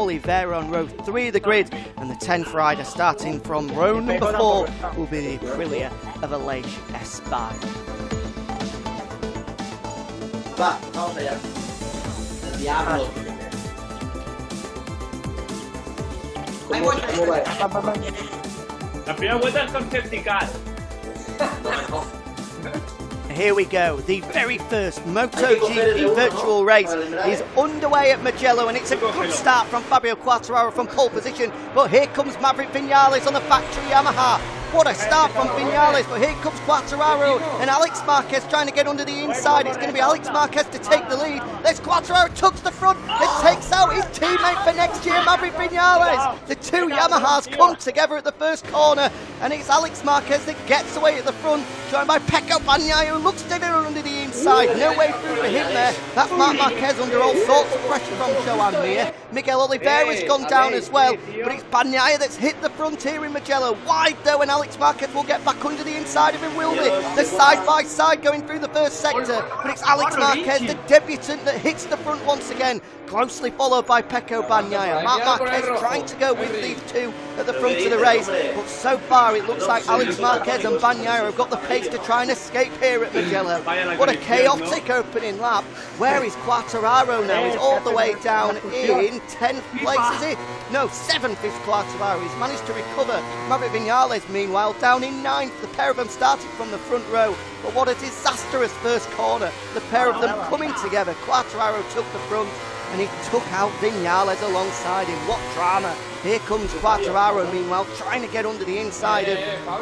Oliveira on row three of the grid, and the 10th rider starting from row number four will be the Aprilia of Aleix Espargaro. Va, vamos allá. Diablo. ¿Cómo, cómo va? La primera vuelta es con safety car. Here we go. The very first MotoGP virtual race is underway at Mugello, and it's a good start from Fabio Quartararo from pole position. But here comes Maverick Vinales on the factory Yamaha. What a start from Vinales, but here comes Quartararo and Alex Marquez trying to get under the inside. It's going to be Alex Marquez to take the lead. There's Quartararo, tucks the front and takes out his teammate for next year, Maverick Vinales. The two Yamahas come together at the first corner, and it's Alex Marquez that gets away at the front, joined by Pecco Bagnaia, who looks to go under the inside. No way through for him there. That's Marc Marquez under all sorts of pressure from Joan Mir. Miguel Oliveira's gone down as well, but it's Bagnaia that's hit the front here in Mugello. Wide though, and Alex Marquez will get back under the inside of him, will they? They're side by side going through the first sector, but it's Alex Marquez, the debutant, that hits the front once again, closely followed by Pecco Bagnaia. Marc Marquez trying to go with these two at the front of the race, but so far it looks like Alex Marquez and Bagnaia have got the pace to try and escape here at Mugello. What a chaotic opening lap. Where is Quartararo now? He's all the way down in 10th place, is he? No, 7th is Quartararo. He's managed to recover. Maverick Vinales, meanwhile, down in 9th. The pair of them started from the front row. But what a disastrous first corner. The pair of them coming together. Quartararo took the front and he took out Vinales alongside him. What drama. Here comes Quartararo, meanwhile, trying to get under the inside of...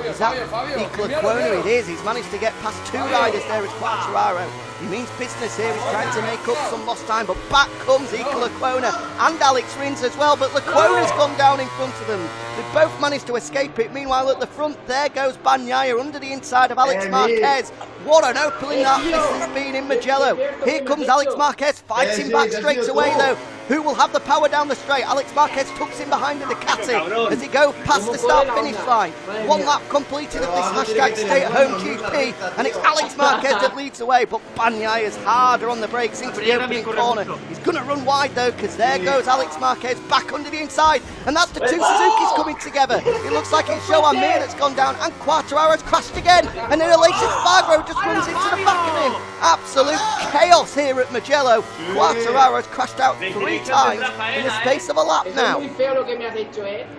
Is that Iker Lecuona? It is. He's managed to get past two riders there as Quartararo. He means business here. He's trying to make up some lost time, but back comes Iker Lecuona and Alex Rins as well, but Lecuona's gone down in front of them. They both managed to escape it. Meanwhile, at the front, there goes Bagnaia under the inside of Alex Marquez. What an opening that this has been in Mugello. Here comes Alex Marquez fighting back straight away, though. Who will have the power down the straight? Alex Marquez tucks in behind the Ducati as he goes past the start finish line. One lap completed of this hashtag stay at home GP, and it's Alex Marquez that leads away, but Bagnaia is harder on the brakes into the opening corner. He's going to run wide though, because there goes Alex Marquez back under the inside, and that's the two Suzuki's coming together. It looks like it's Joan Mir that's gone down, and Quartararo's crashed again, and then Aleix Espargaro just runs into the back of him. Absolute chaos here at Magello. Mugello. has crashed out three times in the space of a lap now.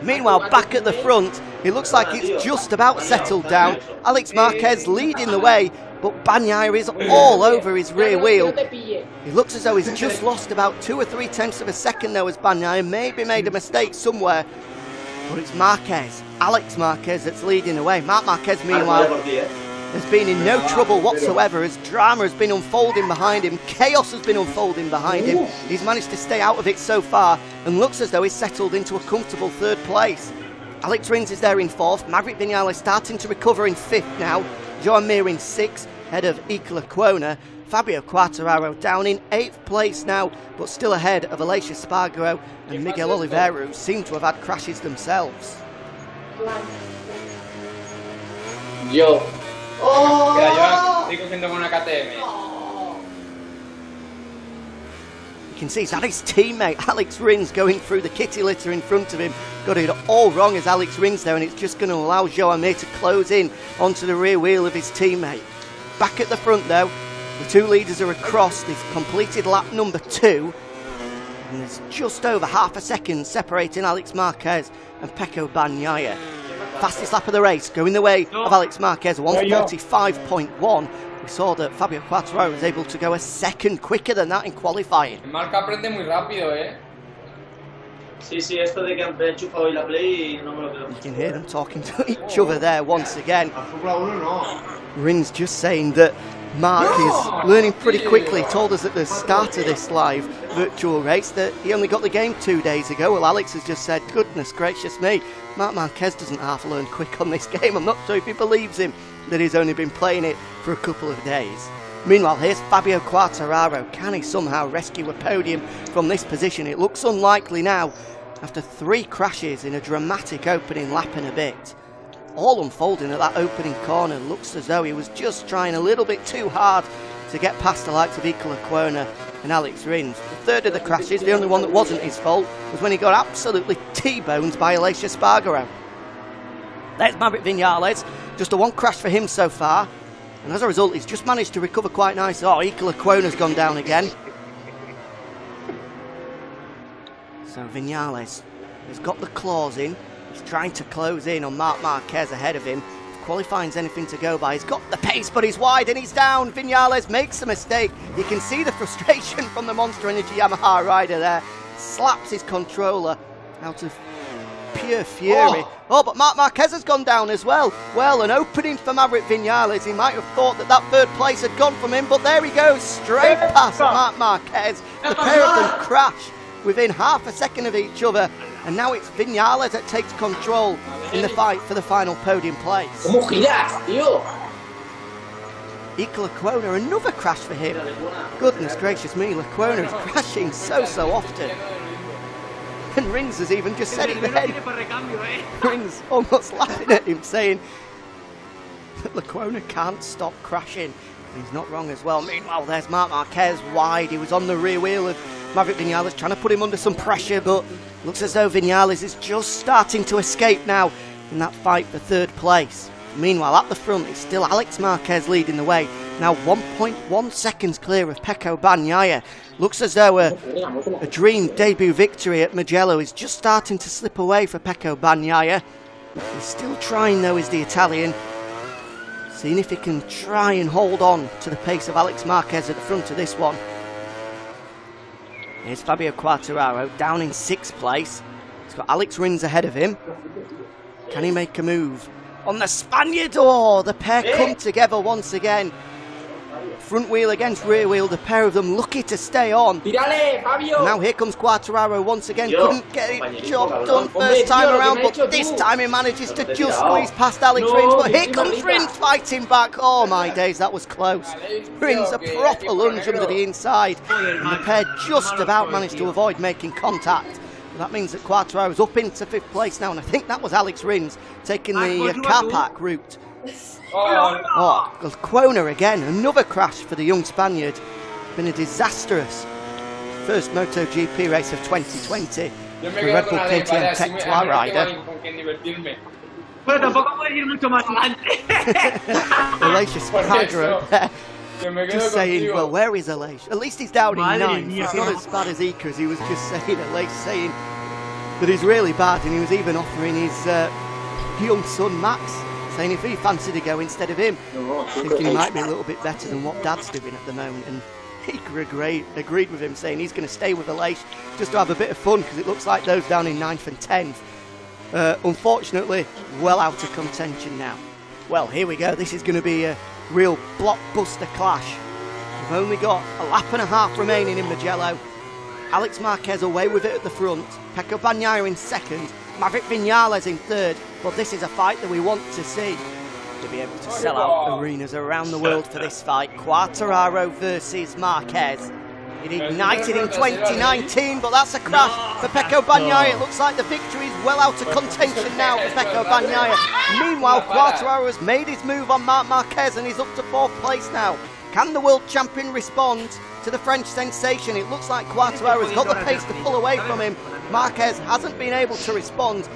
Meanwhile, back at the front, it looks like it's just about settled down. Alex Marquez leading the way, but Bagnaia is all over his rear wheel. He looks as though he's just lost about two or three tenths of a second though as Bagnaia maybe made a mistake somewhere. But it's Marquez, Alex Marquez that's leading the way. Marc Marquez meanwhile has been in no trouble whatsoever as drama has been unfolding behind him, chaos has been unfolding behind him. He's managed to stay out of it so far and looks as though he's settled into a comfortable third place. Alex Rins is there in fourth, Maverick Vinales starting to recover in fifth now, Joan Mir in sixth, head of Iker Lecuona. Fabio Quartararo down in eighth place now, but still ahead of Aleix Espargaro and Miguel Oliveira, who seem to have had crashes themselves. Yo. Oh. Mira, yo estoy cogiendo con una KTM. You can see it's his teammate Alex Rins going through the kitty litter in front of him. Got it all wrong as Alex Rins there, and it's just going to allow Joan Mir to close in onto the rear wheel of his teammate. Back at the front though, the two leaders are across. They've completed lap number two. And there's just over half a second separating Alex Marquez and Pecco Bagnaia. Fastest lap of the race, going the way of Alex Marquez, 145.1. We saw that Fabio Quartararo was able to go a second quicker than that in qualifying. El Marca aprende muy rápido, eh. Sí, sí, esto de que han enchufado hoy la Play no me lo creo. You can hear them talking to each other there once again. Rins just saying that Marc is learning pretty quickly. Told us at the start of this live virtual race that he only got the game two days ago. Well, Alex has just said, goodness gracious me, Marc Marquez doesn't half learn quick on this game. I'm not sure if he believes him that he's only been playing it for a couple of days. Meanwhile, here's Fabio Quartararo. Can he somehow rescue a podium from this position? It looks unlikely now after three crashes in a dramatic opening lap and a bit all unfolding at that opening corner. Looks as though he was just trying a little bit too hard to get past the likes of Iker Lecuona and Alex Rins. The third of the crashes, the only one that wasn't his fault, was when he got absolutely T-boned by Aleix Espargaro. There's Maverick Vinales, just a one crash for him so far, and as a result, he's just managed to recover quite nicely. Oh, Iker Lecuona's gone down again. So Vinales has got the claws in. He's trying to close in on Marc Marquez ahead of him. Qualifying's anything to go by, he's got the pace, but he's wide and he's down. Vinales makes a mistake. You can see the frustration from the Monster Energy Yamaha rider there. Slaps his controller out of pure fury. Oh. oh, but Marc Marquez has gone down as well. Well, an opening for Maverick Vinales. He might have thought that that third place had gone from him, but there he goes, straight past Marc Marquez. The pair of them crash within half a second of each other. And now it's Vinales that takes control in the fight for the final podium place. ¿Cómo giras, tío? Iker another crash for him. Goodness gracious me, Lecuona is crashing so, so often. And Rins has even just said it then. Rins almost laughing at him, saying that Lecuona can't stop crashing. And he's not wrong as well. Meanwhile, there's Marc Marquez wide. He was on the rear wheel of Maverick Vinales, trying to put him under some pressure, but looks as though Vinales is just starting to escape now in that fight for third place. Meanwhile, at the front, it's still Alex Marquez leading the way. Now 1.1 seconds clear of Pecco Bagnaia. Looks as though a, a dream debut victory at Mugello is just starting to slip away for Pecco Bagnaia. He's still trying though, is the Italian. Seeing if he can try and hold on to the pace of Alex Marquez at the front of this one. Here's Fabio Quartararo down in sixth place. He's got Alex Rins ahead of him. Can he make a move? On the Spaniard, oh, the pair come together once again. Front wheel against rear wheel, the pair of them lucky to stay on. Now here comes Quartararo once again, couldn't get it job done first time around, but this time he manages to just squeeze past Alex Rins. But here comes Rins fighting back. Oh my days, that was close. Rins a proper lunge under the inside, and the pair just about managed to avoid making contact. That means that Quartararo is up into fifth place now, and I think that was Alex Rins taking the uh, car park route. Oh, Oh, Lecuona again, another crash for the young Spaniard. Been a disastrous first MotoGP race of 2020 yo me for Red Bull KTM Tech me, 2 así no tengo rider. alguien con quien. Pero tampoco puedes ir mucho más adelante. Aleix Por Espargaro eso. there, Yo me quedo just saying, contigo. well, where is Aleix? At least he's down in ninth. mía, It's not as bad as Iker, as he was just saying. Aleix saying that he's really bad, and he was even offering his uh, young son Max, saying if he fancied to go instead of him. thinking he might be a little bit better than what Dad's doing at the moment. And Iker agreed, agreed with him, saying he's going to stay with the Aleix just to have a bit of fun because it looks like those down in ninth and tenth, uh, unfortunately, well out of contention now. Well, here we go. This is going to be a real blockbuster clash. We've only got a lap and a half remaining in Mugello. Alex Marquez away with it at the front. Pecco Bagnaia in second. Maverick Vinales in third. But this is a fight that we want to see to be able to sell out arenas around the world for this fight. Quartararo versus Marquez. It ignited in 2019, but that's a crash for Pecco Bagnaia. It looks like the victory is well out of contention now for Pecco Bagnaia. Meanwhile, Quartararo has made his move on Marc Marquez and he's up to fourth place now. Can the world champion respond to the French sensation? It looks like Quartararo's got the pace to pull away from him. Marquez hasn't been able to respond,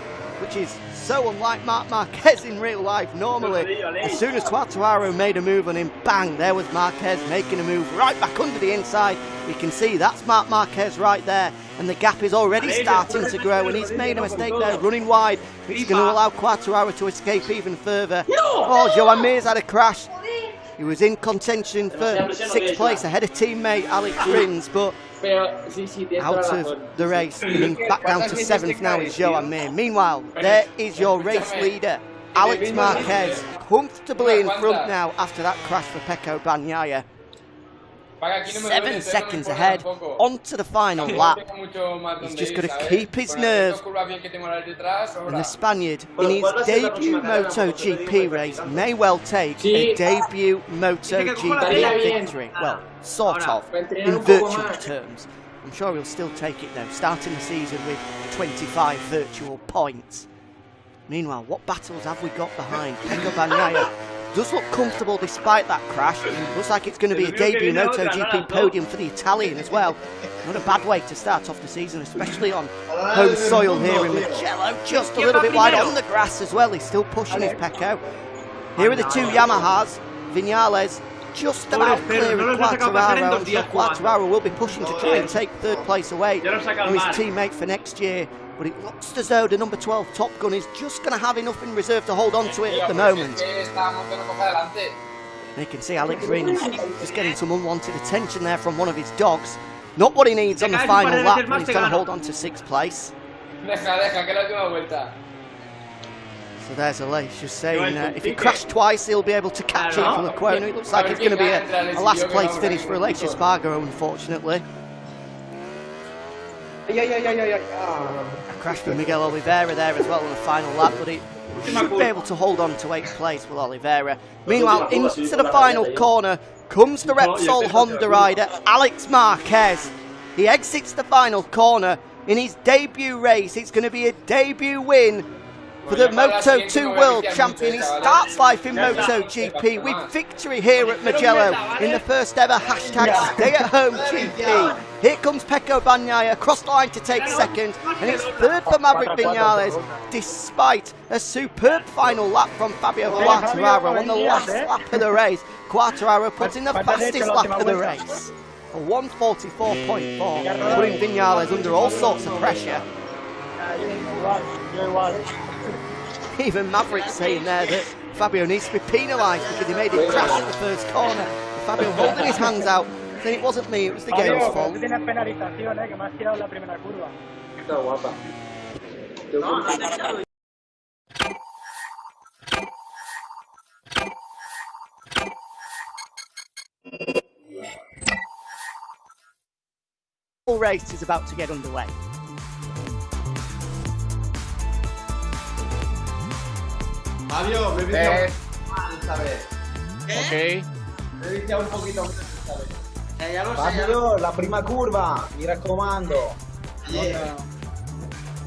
which is so unlike Marc Marquez in real life. Normally, as soon as Quartararo made a move on him, bang, there was Marquez making a move right back under the inside. You can see that's Marc Marquez right there, and the gap is already starting to grow, and he's made a mistake there, running wide, which is going to allow Quartararo to escape even further. Oh, Joan Mir's had a crash. He was in contention for sixth place ahead of teammate Alex Rins, but Pero, sí, sí, tienes out of the race. Back down to seventh now is Joan Mir. Meanwhile, there is your race leader, Alex Marquez, comfortably in front now after that crash for Pecco Bagnaia. Seven seconds ahead, tampoco. onto the final lap. tengo mucho más He's just ir, gotta keep his Con las nerve. dos curvas bien que tengo las detrás, And the Spaniard, in his what was the debut próxima carrera? MotoGP race, may well take a debut Estaría MotoGP victory. Well, sort of, in virtual terms. I'm sure he'll still take it though, starting the season with 25 virtual points. Meanwhile, what battles have we got behind? Pecco Bagnaia does look comfortable despite that crash. Looks like it's going to be a debut MotoGP podium for the Italian as well. Not a bad way to start off the season, especially on home soil here in Mugello. Just a little bit wide on the grass as well. He's still pushing his Pecco. Here are the two Yamahas. Vinales just about clearing Quartararo. I'm Quartararo will be pushing to try and take third place away from his teammate for next year. But it looks as though the number 12 Top Gun is just going to have enough in reserve to hold on to it at the moment. And you can see Alex Rins just getting some unwanted attention there from one of his dogs. Not what he needs on the final lap, but he's going to hold on to sixth place. Deja, deja, que la última. So there's Aleix just saying uh, if he crashed twice, he'll be able to catch it from the corner. It looks like it's going to be a, a last place finish for Aleix Espargaro, unfortunately. Ay, ay, ay, ay, ay, ay. Ah. A crash for Miguel Oliveira there as well on the final lap, but he should be able to hold on to eighth place with Oliveira. Meanwhile, into the final corner comes the Repsol Honda rider, Alex Marquez. He exits the final corner in his debut race. It's going to be a debut win for the Moto 2 World Champion. He starts life in Moto GP with victory here at Mugello in the first ever hashtag Stay at Home GP. Here comes Pecco Bagnaia across the line to take second, and it's third for Maverick Vinales, despite a superb final lap from Fabio Quartararo on the last lap of the race. Quartararo puts in the fastest lap of the race. A 144.4, putting Vinales under all sorts of pressure. Even Maverick saying there that Fabio needs to be penalised because he made him crash at the first corner. Fabio holding his hands out, saying it wasn't me, it was the game's Fabio, fault. tú tienes penalización, eh, que me has tirado en la primera curva. Está guapa. Full race is about to get underway. Fabio, bebiste Eh, esta vez. Ok. Bebiste un poquito más esta vez. Eh, ya lo sé, lo Fabio, la prima curva, mi raccomando. Yeah.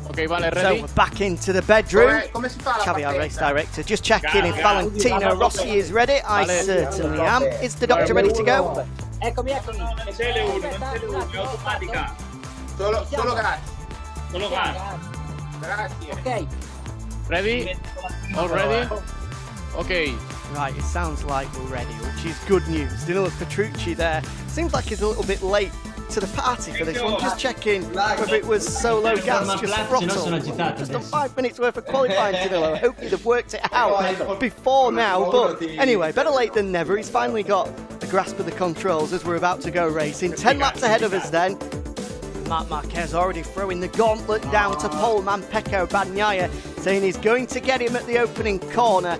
Ok, vale, So ready? we're back into the bedroom. Come, come si fa la Xavi, our partenza? race director, just checking if. Valentino Rossi is ready. I Vale. certainly am. Is the doctor ready to go? Eccomi, eccomi. No, non sei L1, non sei L1, è automatica. Solo, solo gas. Solo gas. Grazie. Ok. Ready? All ready? Ok. Right, it sounds like we're ready, which is good news. Danilo Petrucci there. Seems like he's a little bit late to the party for this one. Just checking whether it was solo gas, just throttle. Just done five minutes worth of qualifying, Danilo. I hope you'd have worked it out before now. But anyway, better late than never. He's finally got a grasp of the controls as we're about to go racing. Ten laps ahead of us then. Marc Marquez already throwing the gauntlet down to poleman Pecco Bagnaia, saying he's going to get him at the opening corner.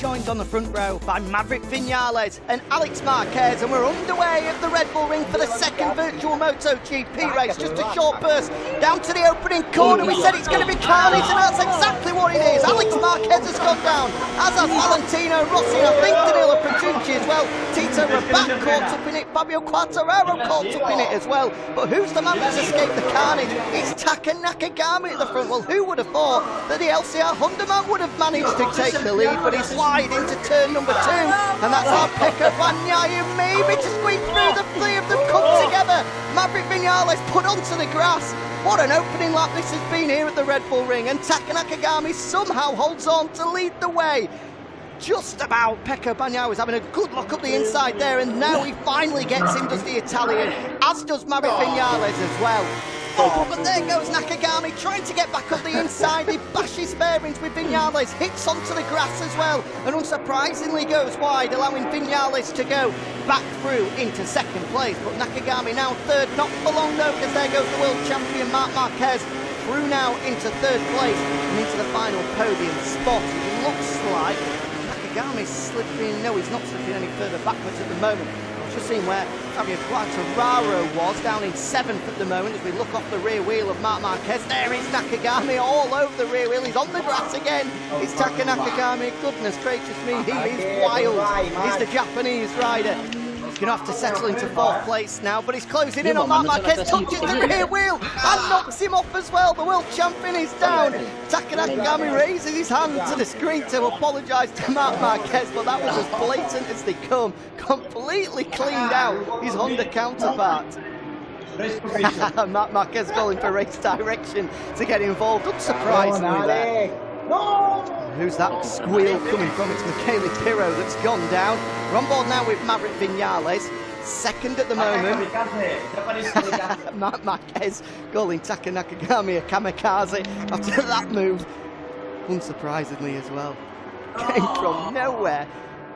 Joined on the front row by Maverick Vinales and Alex Marquez, and we're underway at the Red Bull Ring for the second virtual Moto GP race. Just a short burst down to the opening corner. We said it's going to be carnage, and that's exactly what it is. Alex Marquez has gone down, as has Valentino Rossi, and I think Danilo Petrucci as well. Tito Rabat caught up in it, Fabio Quartararo caught up in it as well. But who's the man that's escaped the carnage? It's Taka Nakagami at the front. Well, who would have thought that the LCR Honda man would have managed to take the lead, but he's into turn number two, and that's our Pecco Bagnaia maybe to squeeze through. The three of them come together. Maverick Vinales put onto the grass. What an opening lap this has been here at the Red Bull Ring, and Taka Nakagami somehow holds on to lead the way. Just about. Pecco Bagnaia was having a good look up the inside there, and now he finally gets him, does the Italian, as does Maverick Vinales as well. Oh, but there goes Nakagami trying to get back up the inside. He bashes bearings with Vinales, hits onto the grass as well, and unsurprisingly goes wide, allowing Vinales to go back through into second place. But Nakagami now third, not for long though, because there goes the world champion Marc Marquez through now into third place and into the final podium spot. It looks like Nakagami's slipping. No, he's not slipping any further backwards at the moment. I've Just seeing where Fabio Quartararo was, down in seventh at the moment as we look off the rear wheel of Marc Marquez. There is Nakagami all over the rear wheel. He's on the grass again. It's Taka Nakagami. Goodness gracious me, he is wild. He's the Japanese rider. Going to have to settle into fourth place now, but he's closing in on Marc Marquez, touches the rear wheel and knocks him off as well. The world champion is down. Taka Nakagami raises his hand to the screen to apologise to Marc Marquez, but that was as blatant as they come. Completely cleaned out his Honda counterpart. Marc Marquez calling for race direction to get involved, unsurprisingly there. No! Who's that squeal coming from? It's Michele Pirro that's gone down. We're on board now with Maverick Vinales. Second at the moment. Marc Marquez calling Taka Nakagami a kamikaze after that move. Unsurprisingly as well. Came from nowhere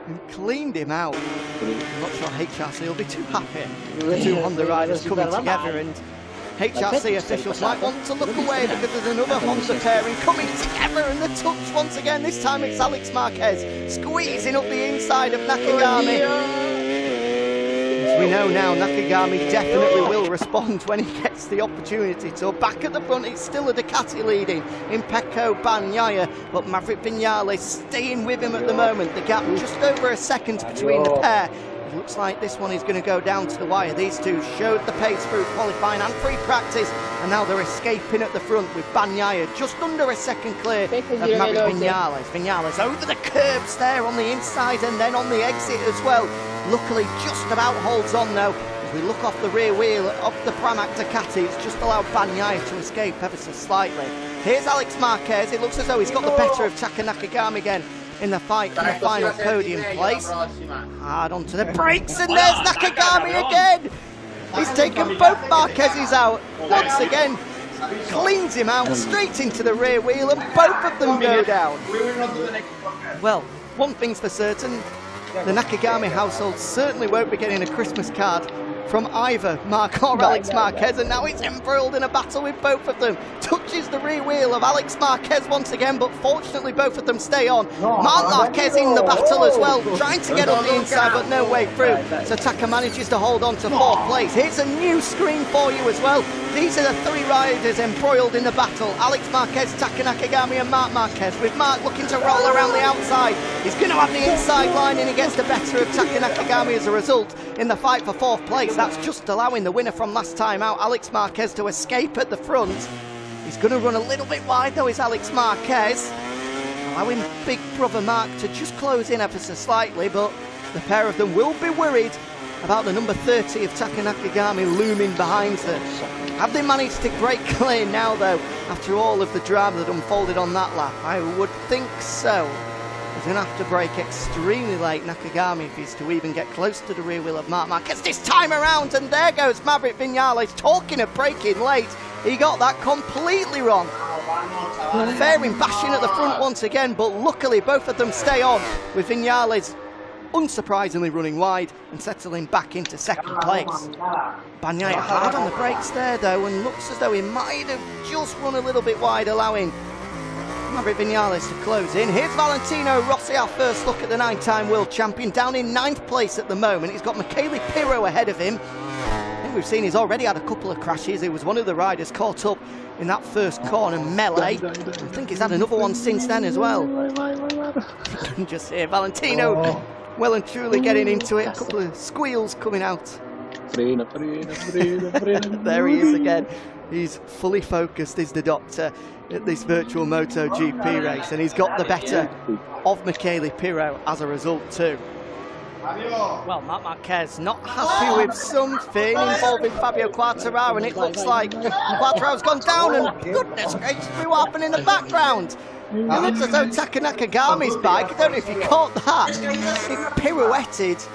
and cleaned him out. I'm not sure HRC will be too happy. The two Honda riders coming together and HRC officials might want to look away because there's another Honda pairing coming together and the touch once again. This time it's Alex Marquez squeezing up the inside of Nakagami. As we know now, Nakagami definitely will respond when he gets the opportunity to. Back at the front, it's still a Ducati leading in Pecco Bagnaia, but Maverick Vinales staying with him at the moment. The gap just over a second between the pair. Looks like this one is going to go down to the wire. These two showed the pace through qualifying and free practice, and now they're escaping at the front with Bagnaia just under a second clear of Maverick Vinales. Vinales over the curbs there on the inside and then on the exit as well. Luckily, just about holds on though. As we look off the rear wheel of the Pramac Ducati, it's just allowed Bagnaia to escape ever so slightly. Here's Alex Marquez. It looks as though he's got the better of Taka Nakagami again in the fight for the final podium place. Hard onto the brakes, and there's Nakagami again. He's taken both Marquez's out once again. Cleans him out mm. straight into the rear wheel, and both of them go down. Well, one thing's for certain the Nakagami household certainly won't be getting a Christmas card from either Marc or Alex Marquez, and now it's embroiled in a battle with both of them. Touches the rear wheel of Alex Marquez once again, but fortunately both of them stay on. Oh, Marc Marquez in the battle as well, oh. trying to get up the inside, but no way through. So Taka manages to hold on to fourth oh. place. Here's a new screen for you as well. These are the three riders embroiled in the battle. Alex Marquez, Taka Nakagami and Marc Marquez, with Marc looking to roll around the outside. He's going to have the inside line and he gets the better of Taka Nakagami as a result in the fight for fourth place. That's just allowing the winner from last time out, Alex Marquez, to escape at the front. He's going to run a little bit wide though, is Alex Marquez. Allowing big brother Marc to just close in ever so slightly, but the pair of them will be worried about the number 30 of Taka Nakagami looming behind them. Have they managed to break clear now though, after all of the drama that unfolded on that lap? I would think so. Going to have to brake extremely late, Nakagami, if he's to even get close to the rear wheel of Marc Marquez this time around. And there goes Maverick Vinales talking of braking late. He got that completely wrong. Fairing bashing at the front once again, but luckily both of them stay on with Vinales unsurprisingly running wide and settling back into second place. Bagnaia hard on the brakes there though and looks as though he might have just run a little bit wide allowing Maverick Vinales to close in. Here's Valentino Rossi, our first look at the nine-time world champion, down in ninth place at the moment. He's got Michele Pirro ahead of him. I think we've seen he's already had a couple of crashes. He was one of the riders caught up in that first corner melee. I think he's had another one since then as well. Just here, Valentino oh. well and truly getting into it. A couple of squeals coming out. there he is again. He's fully focused, is the doctor, at this virtual MotoGP race, and he's got the better of Michele Pirro as a result too. Well, Marc Marquez not happy with something involving Fabio Quartararo, and it looks like Quartararo's gone down, and goodness gracious, what happened in the background? It looks as though Taka Nakagami's bike, I don't know if you caught that, it pirouetted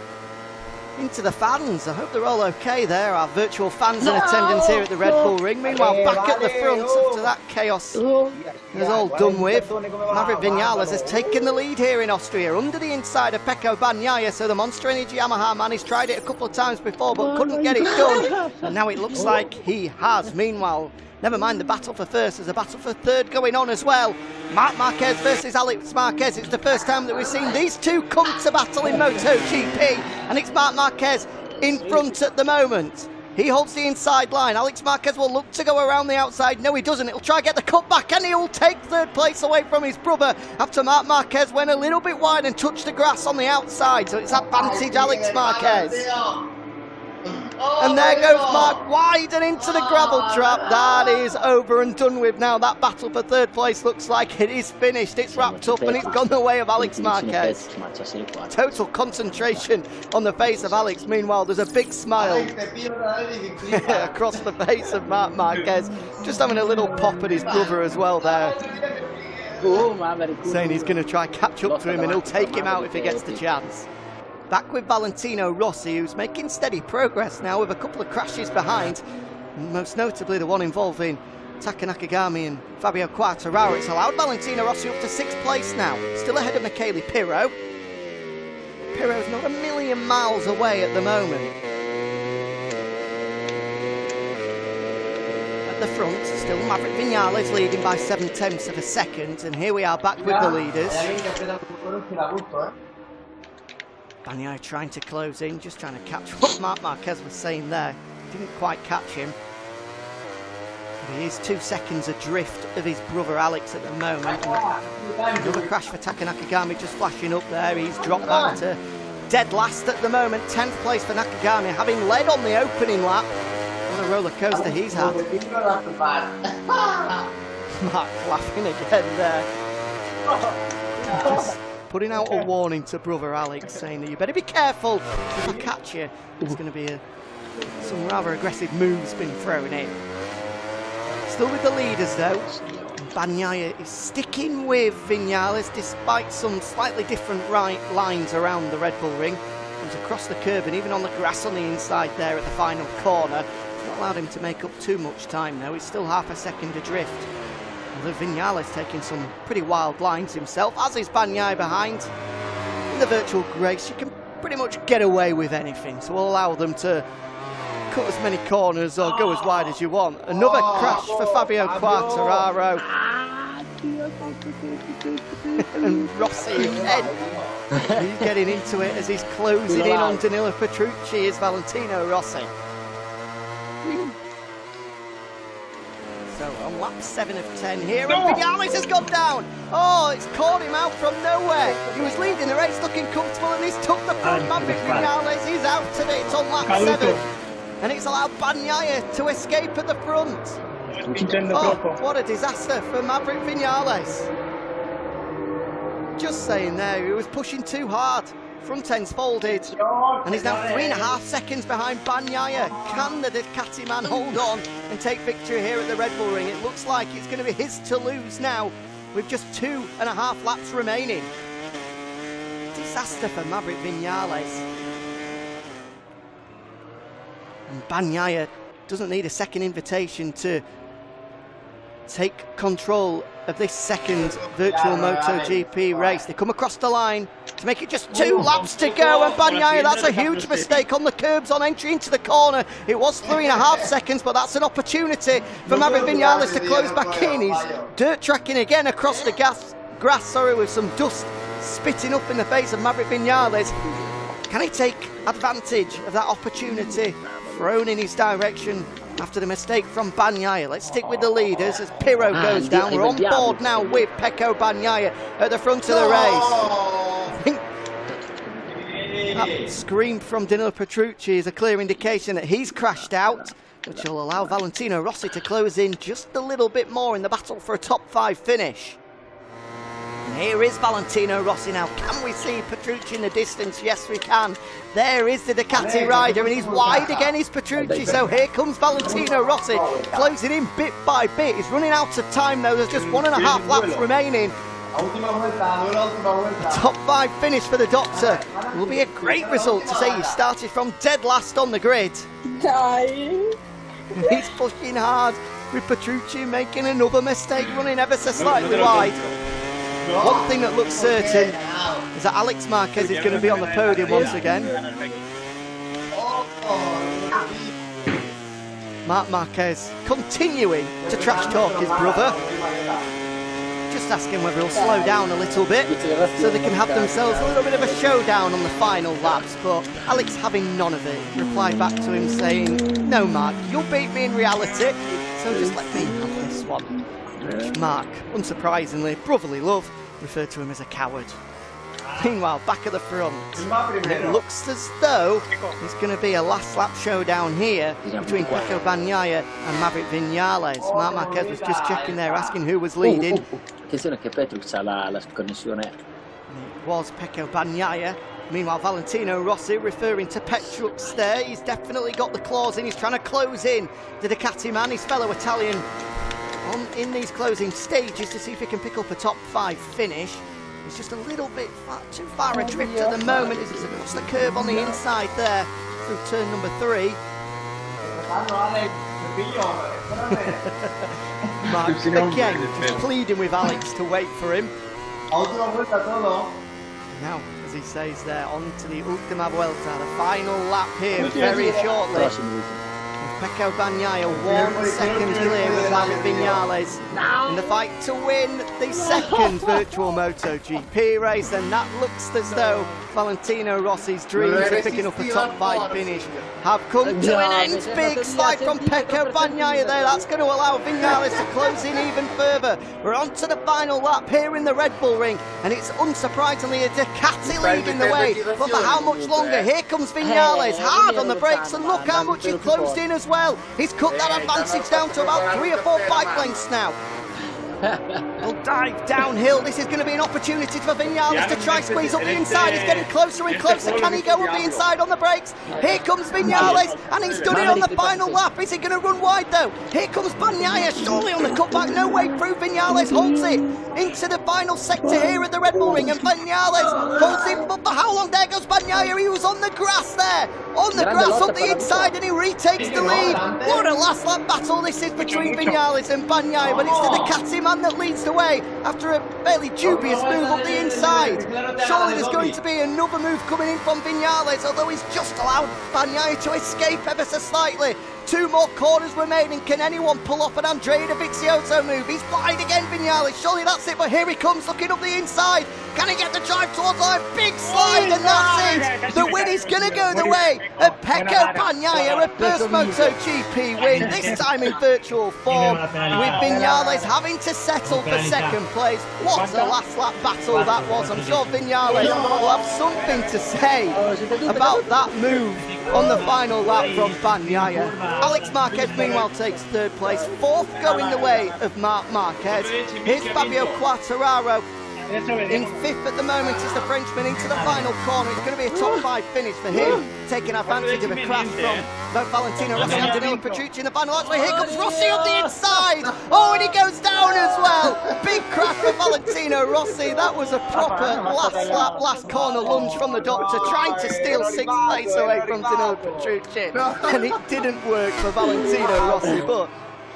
into the fans. I hope they're all okay there, our virtual fans in attendance here at the Red Bull Ring. Meanwhile, back at the front after that chaos is all done with. Maverick Vinales has taken the lead here in Austria under the inside of Pecco Bagnaia. So the Monster Energy Yamaha man, he's tried it a couple of times before but couldn't get it done. And now it looks like he has. Meanwhile, Never mind the battle for first, there's a battle for third going on as well. Marc Marquez versus Alex Marquez. It's the first time that we've seen these two come to battle in MotoGP, and it's Marc Marquez in front at the moment. He holds the inside line. Alex Marquez will look to go around the outside. No, he doesn't. He'll try to get the cut back, and he'll take third place away from his brother after Marc Marquez went a little bit wide and touched the grass on the outside. So it's advantage Alex Marquez. And oh, there goes Marc wide and into the gravel trap. That is over and done with now. That battle for third place looks like it is finished. It's wrapped up and it's gone the way of Alex Marquez. Total concentration on the face of Alex. Meanwhile, there's a big smile across the face of Marc Marquez. Just having a little pop at his brother as well there. Saying he's going to try catch up to him and he'll take him out if he gets the chance. Back with Valentino Rossi, who's making steady progress now with a couple of crashes behind, most notably the one involving Taka Nakagami and Fabio Quartararo. It's allowed Valentino Rossi up to sixth place now, still ahead of Michele Pirro. Pirro's not a million miles away at the moment. At the front, still Maverick Vinales leading by seven tenths of a second, and here we are back with the leaders. Bagnaia trying to close in, just trying to catch what Marc Marquez was saying there. Didn't quite catch him. But he is two seconds adrift of his brother Alex at the moment. Another crash for Taka Nakagami just flashing up there. He's dropped back to dead last at the moment. 10th place for Nakagami, having led on the opening lap. What a roller coaster he's had. Marc laughing again there. Putting out a warning to brother Alex, saying that you better be careful if I catch you. There's going to be a, some rather aggressive moves being thrown in. Still with the leaders though. Bagnaia is sticking with Vinales despite some slightly different right lines around the Red Bull ring. Comes across the curb and even on the grass on the inside there at the final corner. It's not allowed him to make up too much time though. He's still half a second adrift. Although Vinales taking some pretty wild lines himself, as is Bagnaia behind. In the virtual grace, you can pretty much get away with anything, so we'll allow them to cut as many corners or go as wide as you want. Another crash for Fabio Quartararo. and Rossi again. he's getting into it as he's closing in on Danilo Petrucci is Valentino Rossi. So on lap 7 of 10 here, and Vinales has gone down. Oh, it's caught him out from nowhere. He was leading the race looking comfortable and he's took the front. Maverick Vinales is out today. It's on lap 7. And it's allowed Bagnaia to escape at the front. Oh, what a disaster for Maverick Vinales. Just saying there, he was pushing too hard. Front end's folded, and he's now three and a half seconds behind Bagnaia. Can the Ducati man hold on and take victory here at the Red Bull Ring? It looks like it's going to be his to lose now, with just two and a half laps remaining. Disaster for Maverick Vinales. And Bagnaia doesn't need a second invitation to take control of this second virtual MotoGP race. They come across the line to make it just two laps to go and Bagnaia, that's a huge mistake on the curbs on entry into the corner. It was three and a half seconds, but that's an opportunity for Maverick Vinales to close back in. He's dirt tracking again across the gas, grass sorry, with some dust spitting up in the face of Maverick Vinales. Can he take advantage of that opportunity thrown in his direction after the mistake from Bagnaia. Let's stick with the leaders as Pirro goes down. We're on board now with Pecco Bagnaia at the front of the race. that scream from Danilo Petrucci is a clear indication that he's crashed out, which will allow Valentino Rossi to close in just a little bit more in the battle for a top five finish. And here is Valentino Rossi now. Can we see Petrucci in the distance? Yes, we can. There is the Ducati rider, and he's wide again, is Petrucci. So here comes Valentino Rossi, closing in bit by bit. He's running out of time, though. There's just one and a half laps remaining. A top five finish for the Doctor will be a great result to say he started from dead last on the grid. Dying. He's pushing hard with Petrucci making another mistake, running ever so slightly wide. One thing that looks certain is that Alex Marquez is going to be on the podium once again. Marc Marquez continuing to trash talk his brother. Just asking whether he'll slow down a little bit so they can have themselves a little bit of a showdown on the final laps. But Alex having none of it, replied back to him saying, No, Marc, you'll beat me in reality, so just let me have this one. Marc, unsurprisingly, brotherly love, referred to him as a coward. Meanwhile, back at the front, it looks as though it's going to be a last lap showdown here between Pecco Bagnaia and Maverick Vinales. Marc Marquez was just checking there, asking who was leading. Oh, oh, Attenzione che Petrux ha la, la connessione. It was Pecco Bagnaia. Meanwhile, Valentino Rossi referring to Petrux there. He's definitely got the claws in. He's trying to close in the Ducati man, his fellow Italian, on in these closing stages to see if he can pick up a top five finish. He's just a little bit far, too far adrift at the moment as he's across the curve on the inside there through turn number three. Marc again just pleading with Alex to wait for him. Now, as he says there, on to the Ultima Vuelta, the final lap here very shortly. Pecco Bagnaia one second clear of Maverick Vinales. In the fight to win the second virtual MotoGP race and that looks as though Valentino Rossi's dreams of picking up a top five finish have come to an end. Big slide from Pecco Bagnaia there, that's going to allow Vinales to close in even further. We're on to the final lap here in the Red Bull ring and it's unsurprisingly a Ducati leading the way. But for how much longer? Here comes Vinales. hard on the brakes and look how much he closed in as well. He's cut that advantage down to about three or four bike lengths now. He'll dive downhill. This is going to be an opportunity for Vinales to try squeeze up the inside. He's getting closer and closer. Can he go up the inside on the brakes? Here comes Vinales, and he's done it on the final lap. Is he going to run wide though? Here comes Bagnaia, surely on the cutback. No way through. Vinales holds it into the final sector here at the Red Bull Ring, and Vinales holds it. But for how long? There goes Bagnaia. He was on the grass there, on the grass up the inside, and he retakes the lead. What a last lap battle this is between Vinales and Bagnaia, but it's the Ducati man that leads the way after a fairly dubious move up the inside. Surely there's going to be another move coming in from Vinales, although he's just allowed Bagnaia to escape ever so slightly. Two more corners remaining. Can anyone pull off an Andrea Dovizioso move? He's wide again, Vinales. Surely that's it, but here he comes looking up the inside. Can he get the drive towards line? Big slide, and that's it. The win is going to go the way of Pecco Bagnaia, a first MotoGP win, this time in virtual form, with Vinales having to settle for second place. What a last lap battle that was. I'm sure Vinales will have something to say about that move on the final lap from Bagnaia. Alex Marquez meanwhile takes third place, fourth going the way of Marc Marquez. Here's Fabio Quartararo in fifth at the moment is the Frenchman into the final corner. It's going to be a top five finish for him, taking advantage of a crash from both Valentino Rossi and Danilo Petrucci in the final archway. Here comes Rossi on the inside. Oh, and he goes down as well. Big crash for Valentino Rossi. That was a proper last lap, last corner lunge from the doctor, trying to steal sixth place away from Danilo Petrucci. And it didn't work for Valentino Rossi, but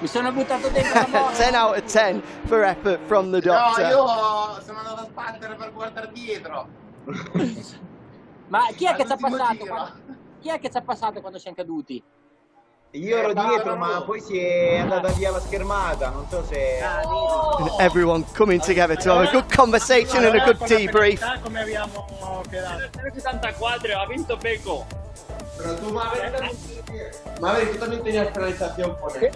Mi sono buttato dentro la bolla. 10 out of 10 for effort from the No, doctor. io sono andato a sbattere per guardare dietro. Ma chi è che ci ha passato? quando- Chi è che ci ha passato quando siamo caduti? Io ero dietro, ma poi si è andata via la schermata. Non so se. And everyone coming together to have a good conversation and a good debrief. Come abbiamo quedato. 74, ha vinto Peco. Pero tú, Maverick, Maverick, tú también tenías penalización por el...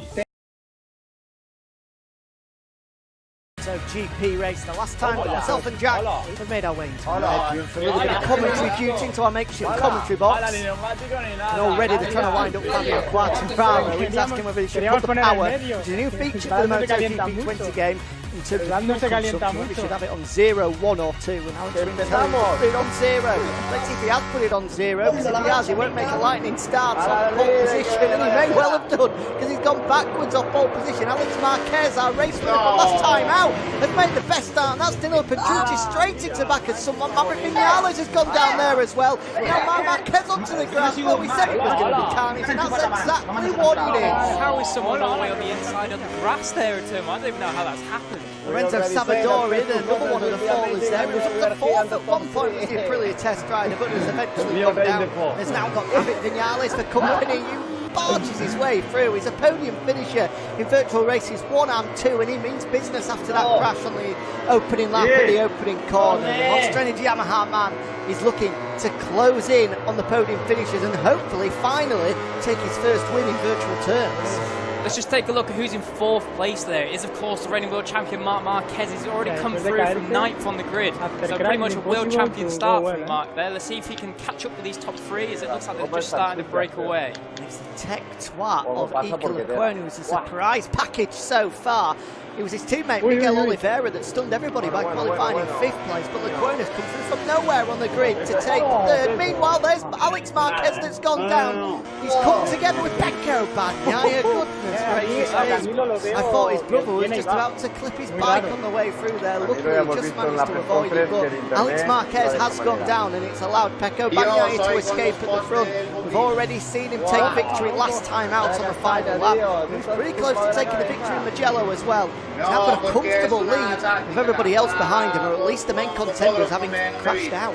GP race, the last time myself and Jack have made our way into the for a little bit of commentary duty into our makeshift commentary box. And already they're trying to wind up Fabio Quartararo. He's asking whether he should put the power, which is a new feature for the MotoGP 20 game. In terms of fuel consumption, we should have it on zero, one or two. And Alex Rins telling put it on zero. Let's see if he has put it on zero. Because if he has, he won't make a lightning start on pole position. And he may well have done because he's gone backwards off pole position. Alex Marquez, our race winner from last time out, has made the best start. And that's Danilo Petrucci straight into back as someone. Maverick Vinales has gone down there as well. Now Marquez onto the grass. Well, we said it was going to be carnage, and that's exactly what it is. How is someone all the way on the inside of the grass there at turn one? I don't even know how that's happened. Lorenzo Savadori, another one of the fallers there. He was up to fourth at one point with the Aprilia test rider, but has eventually gone down. Has now got Maverick Vinales for company. He barges his way through. He's a podium finisher in virtual races one and two, and he means business after that crash on the opening lap of the opening corner. The Monster Energy Yamaha man is looking to close in on the podium finishers and hopefully finally take his first win in virtual terms. Let's just take a look at who's in fourth place there. It is, of course, the reigning world champion Marc Marquez. He's already come through from ninth on the grid. So pretty much a world champion to start go from Marc there. Let's see if he can catch up with these top three as it looks like they're just starting to break away. It's the tech twat of Iker Lecuona, who's a surprise package so far. It was his teammate Ui, Miguel ui, ui. Oliveira that stunned everybody by qualifying in fifth place, but Lecuona's come through from nowhere on the grid to take third. Meanwhile, there's Alex Marquez that's gone down. He's come together with Pecco Bagnaia. Goodness gracious me. I thought his brother was just about to clip his bike on the way through there. Luckily, he just managed to avoid it. But Alex Marquez has gone down, and it's allowed Pecco Bagnaia to escape at the front. We've already seen him take victory last time out on the final lap. He was pretty close to taking the victory in Mugello as well. He's now got a comfortable lead with everybody else behind him, or at least the main contenders having crashed out.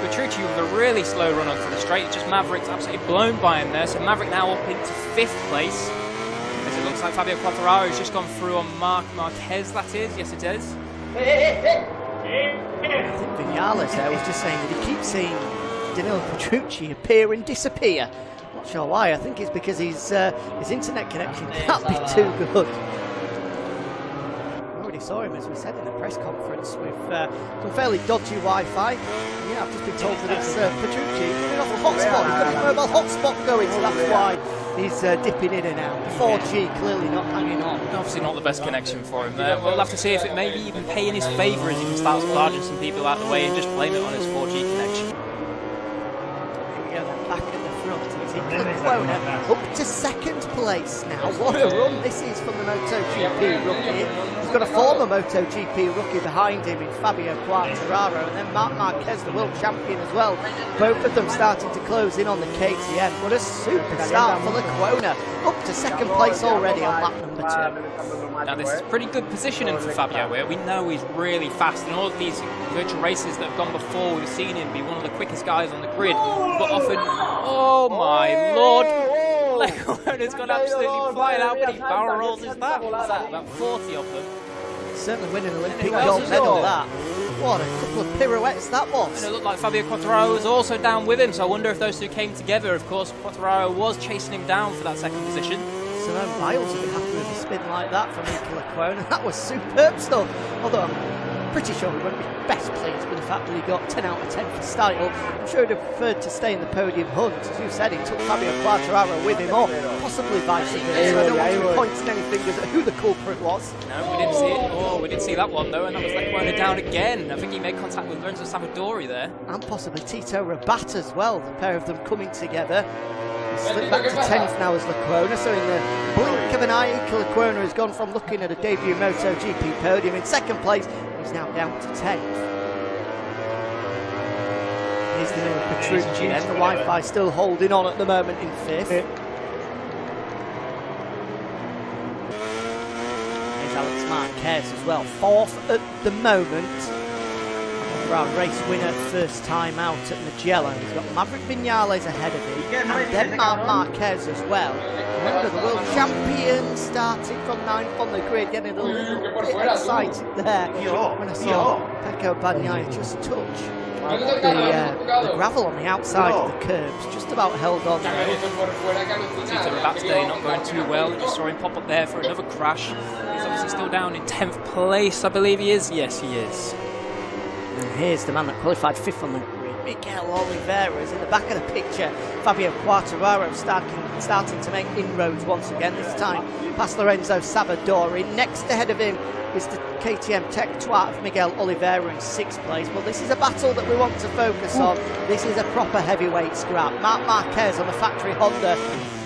Petrucci with a really slow run onto the straight. It's just Maverick's absolutely blown by him there. So Maverick now up into fifth place. As it looks like Fabio Quartararo has just gone through on Marc Marquez, that is. Yes, it is. I think Vinales there was just saying that he keeps seeing Danilo Petrucci appear and disappear. Not sure why. I think it's because his uh, his internet connection can't be too good. Already saw him, as we said in the press conference, with uh, some fairly dodgy Wi-Fi. Yeah, I've just been told that it's uh, Petrucci. He's been off a hotspot. He's got his mobile hotspot going, so that's why he's uh, dipping in and out. 4G clearly not hanging on. Obviously not the best connection for him there. We'll have to see if it maybe even pay in his favour as he can start barging some people out of the way and just blame it on his 4G connection. Here we go, back at the front. It's Iker Lecuona up to second place now. What a run this is from the MotoGP rookie. He's got a former MotoGP rookie behind him in Fabio Quartararo and then Marc Marquez, the world champion as well. Both of them starting to close in on the KTM. What a super start for Lecuona. Up to second place already on lap number two. Now this is pretty good positioning for Fabio where we know he's really fast in all of these virtual races that have gone before we've seen him be one of the quickest guys on the grid but often oh my lord Lecuona's gone absolutely flying out many barrel rolls is that? Is that about 40 of them Certainly winning Olympic Anything else gold medal that. What a couple of pirouettes that was. and it looked like Fabio Quartararo was also down with him so I wonder if those two came together of course Quartararo was chasing him down for that second position So Simone Biles would be happy with a spin like that from Iker Lecuona. That was superb stuff. Although pretty sure he won't be best pleased with the fact that he got 10 out of 10 for style. I'm sure he'd have preferred to stay in the podium hunt. As you said, he took Fabio Quartararo with him, or possibly vice versa. I don't want to be pointing any fingers at who the culprit was. no we didn't see it oh we didn't see that one though and that was like Lecuona down again I think he made contact with Lorenzo Savadori there And possibly Tito Rabat as well, the pair of them coming together. He's slipped back to 10th now as Lecuona, so in the blink of an eye, Iker Lecuona has gone from looking at a debut MotoGP podium in second place, he's now down to 10th. Here's the name of Petrucci then, the Wi-Fi still holding on at the moment in fifth. Here's Alex Marquez as well, fourth at the moment our race winner first time out at Mugello. He's got Maverick Vinales ahead of him, and then Marc Marquez as well. Remember, the world champion starting from ninth on the grid, getting a little bit excited there when I saw Pecco Bagnaia just touch the, uh, the gravel on the outside of the curbs, just about held on there. Tito Rabat's day not going too well. Just saw him pop up there for another crash. He's obviously still down in 10th place, I believe he is. Yes, he is. Here's the man that qualified fifth on the grid. Miguel Oliveira is in the back of the picture. Fabio Quartararo starting, starting to make inroads once again, this time past Lorenzo Savadori. Next ahead of him is the KTM Tech Twat of Miguel Oliveira in sixth place. But this is a battle that we want to focus on. This is a proper heavyweight scrap. Marc Marquez on the factory Honda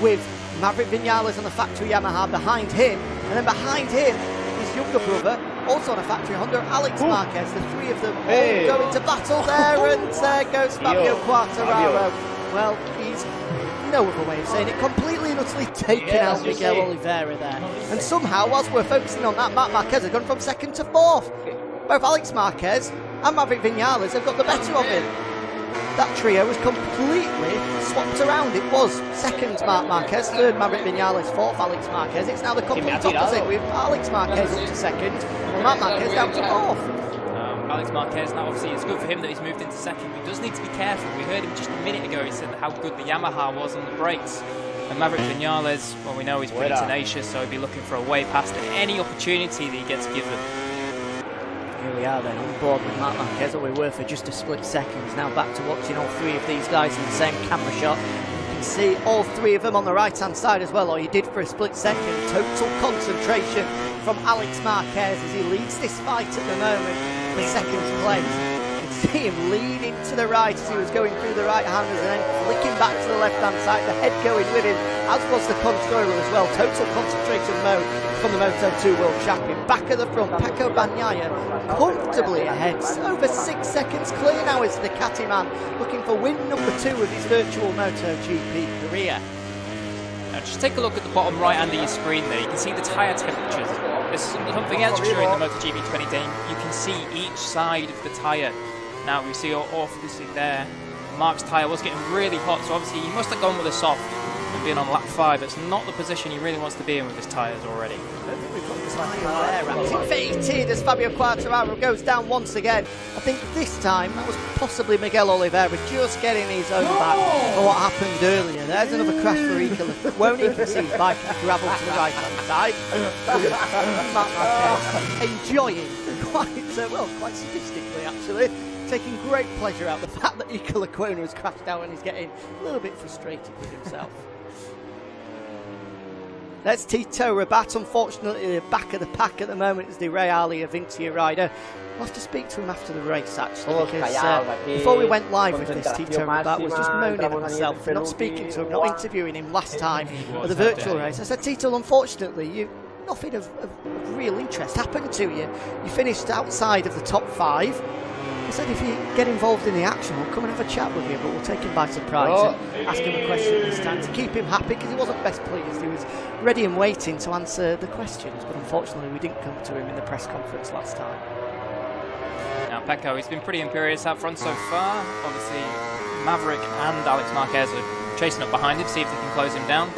with Maverick Vinales on the factory Yamaha behind him. And then behind him, his younger brother, also on a factory Honda, Alex Marquez. The three of them Hey. all go into battle there, and there uh, goes Fabio. Quartararo. Well, he's no other way of saying it, completely and utterly taken Yeah, out Miguel say. Oliveira there. And somehow, whilst we're focusing on that, Marc Marquez has gone from second to fourth. Both Alex Marquez and Maverick Vinales have got the better of him. That trio was completely swapped around. It was second Marc Marquez, third Maverick Vinales, fourth Alex Marquez. It's now the complete opposite with Alex Marquez up to second and Marc Marquez down to fourth. Um, Alex Marquez, now obviously it's good for him that he's moved into second. He does need to be careful. We heard him just a minute ago, he said how good the Yamaha was on the brakes. And Maverick Vinales, well, we know he's pretty tenacious, so he'll be looking for a way past any opportunity that he gets given. We are then, on board with Marc Marquez, where we were for just a split second. Now back to watching all three of these guys in the same camera shot. You can see all three of them on the right-hand side as well, or you did for a split second. Total concentration from Alex Marquez as he leads this fight at the moment for second place. See him leaning to the right as he was going through the right-handers and then flicking back to the left-hand side, the head going with him, as was the controller as well. Total concentration mode from the Moto2 World Champion. Back at the front, Pecco Bagnaia comfortably ahead. Over six seconds clear now is the Ducati man, looking for win number two of his virtual MotoGP career. Now just take a look at the bottom right hand of your screen there. You can see the tyre temperatures. There's something extra during the MotoGP 20 game. You can see each side of the tyre. Now we see obviously there, Mark's tyre was getting really hot, so obviously he must have gone with a soft and being on lap five. It's not the position he really wants to be in with his tyres already. Activated as Fabio Quartararo goes down once again. I think this time that was possibly Miguel Oliveira just getting his own back for what happened earlier. There's another crash for Iker. Won't he his bike gravel to the right hand side. Enjoying quite uh, well, quite sadistically actually. Taking great pleasure out of the fact that Iker Lecuona has crashed out and he's getting a little bit frustrated with himself. That's Tito Rabat. Unfortunately, the back of the pack at the moment is the Reale Avintia rider. We'll have to speak to him after the race, actually, because uh, before we went live with this, Tito Rabat was just moaning at himself for not speaking to him, not interviewing him last time at the virtual race. I said, Tito, unfortunately, you nothing of, of, of real interest happened to you. You finished outside of the top five. I said, if you get involved in the action, we'll come and have a chat with you, but we'll take him by surprise Oh. and ask him a question this time to keep him happy because he wasn't best pleased. He was ready and waiting to answer the questions, but unfortunately, we didn't come to him in the press conference last time. Now Pecco, he's been pretty imperious out front so far. Obviously, Maverick and Alex Marquez are chasing up behind him, see if they can close him down.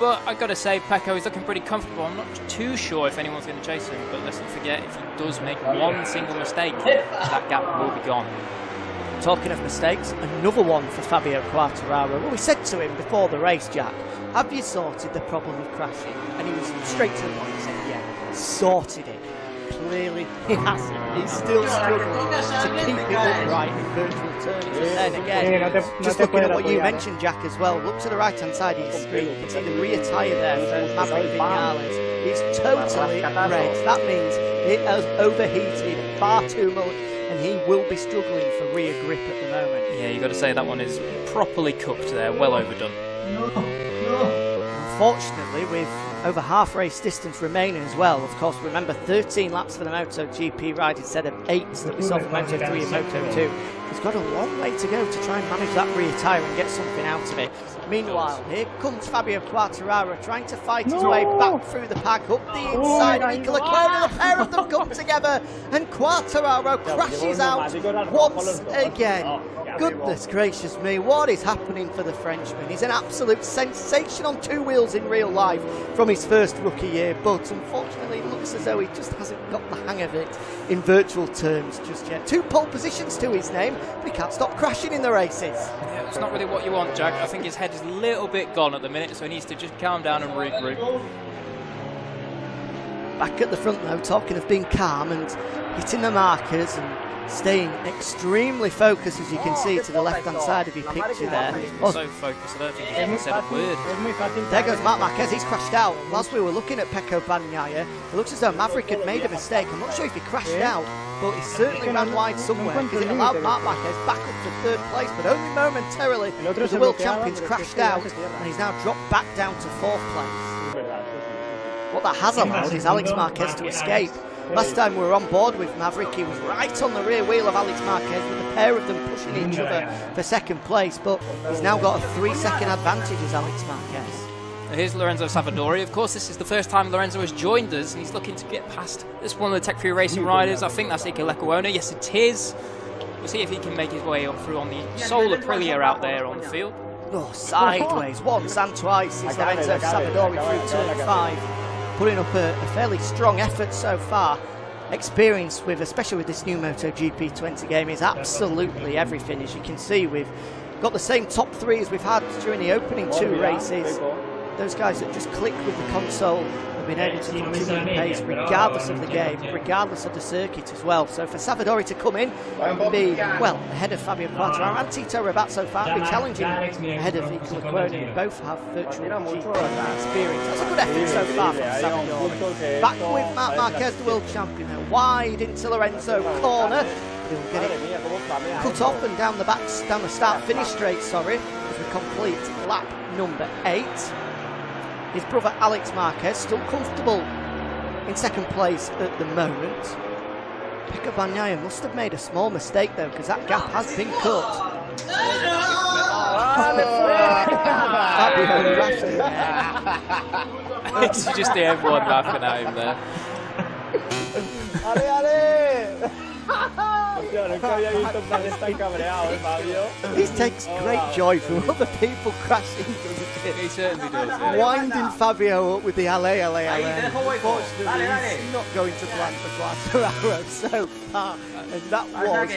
But i got to say, Pecco is looking pretty comfortable. I'm not too sure if anyone's going to chase him, but let's not forget, if he does make oh, one single mistake, that gap will be gone. Talking of mistakes, another one for Fabio Quartararo. Well, we said to him before the race, Jack, have you sorted the problem of crashing? And he was straight to the point, he said, yeah, sorted it. Clearly, he hasn't. He's still struggling to keep it upright in virtual turns. And then again, no te- no just looking at what you mentioned, Jack, as well. Look to the right-hand side of your screen. You can see the rear tyre there for Maverick Vinales. It's totally red. That means it has overheated far too much, and he will be struggling for rear grip at the moment. Yeah, you've got to say that one is properly cooked there, well overdone. Unfortunately, with over half race distance remaining as well, of course, remember 13 laps for the MotoGP ride instead of 8 that we saw for Moto3 and Moto2. He's got a long way to go to try and manage that rear tyre and get something out of it. Meanwhile, here comes Fabio Quartararo trying to fight his way back through the pack, up the oh, inside of Iker Lecuona. The pair of them come together, and Quartararo crashes out once again. Goodness gracious me, what is happening for the Frenchman? He's an absolute sensation on two wheels in real life from his first rookie year, but unfortunately it looks as though he just hasn't got the hang of it in virtual terms just yet. Two pole positions to his name, but he can't stop crashing in the races. Yeah, it's not really what you want, Jack. I think his head is a little bit gone at the minute, so he needs to just calm down and regroup. Back at the front though, talking of being calm and hitting the markers and staying extremely focused as you can see to the left hand side of your picture there. Oh, So focused, I don't think he's even said a word. Es muy fácil. There goes Marc Marquez, he's crashed out. Whilst we were looking at Pecco Bagnaia, it looks as though Maverick had made a mistake. I'm not sure if he crashed out, but he certainly ran wide somewhere because it allowed Marc Marquez back up to third place, but only momentarily because the world champions crashed out and he's now dropped back down to fourth place. What that has allowed is Alex Marquez to escape. Last time we were on board with Maverick, he was right on the rear wheel of Alex Marquez with the pair of them pushing each other for second place, but he's now got a three second advantage as Alex Marquez. Here's Lorenzo Savadori. Of course, this is the first time Lorenzo has joined us, and he's looking to get past this one of the Tech 3 Racing riders. I think that's Iker Lecuona. Yes, it is. We'll see if he can make his way up through on the Solar Aprilia out there on the field. Oh, sideways, once and twice is Lorenzo Savadori through turn five, putting up a, a fairly strong effort so far. Experience with, especially with this new MotoGP 20 game, is absolutely everything, as you can see we've got the same top three as we've had during the opening two oh, races. Those guys that just click with the console been able to continue the pace regardless of the game, regardless of the circuit as well. So for Savadori to come in and be, well, ahead of Fabio Quartararo and Tito Rabat so far, be challenging ahead of Iker Lecuona, both have virtual GP experience. That's a good effort so far from Savadori. Back with Marc Marquez, the world champion, wide into Lorenzo corner. He'll get it cut off and down the back, down the start finish straight, sorry, as we complete lap number eight. His brother Alex Marquez still comfortable in second place at the moment. Pecco Bagnaia must have made a small mistake though, because that gap has been cut. Fabio Rashid. it's just everyone laughing at him there. ¡Ale, ale! Hostia, nunca había visto un plan tan cabreado, ¿eh, Fabio? He takes great joy from other people crashing, doesn't he? He certainly does. Yeah. Winding Fabio up with the ale, ale, ale. Unfortunately, he's not going to plan for Quartararo so far, and that was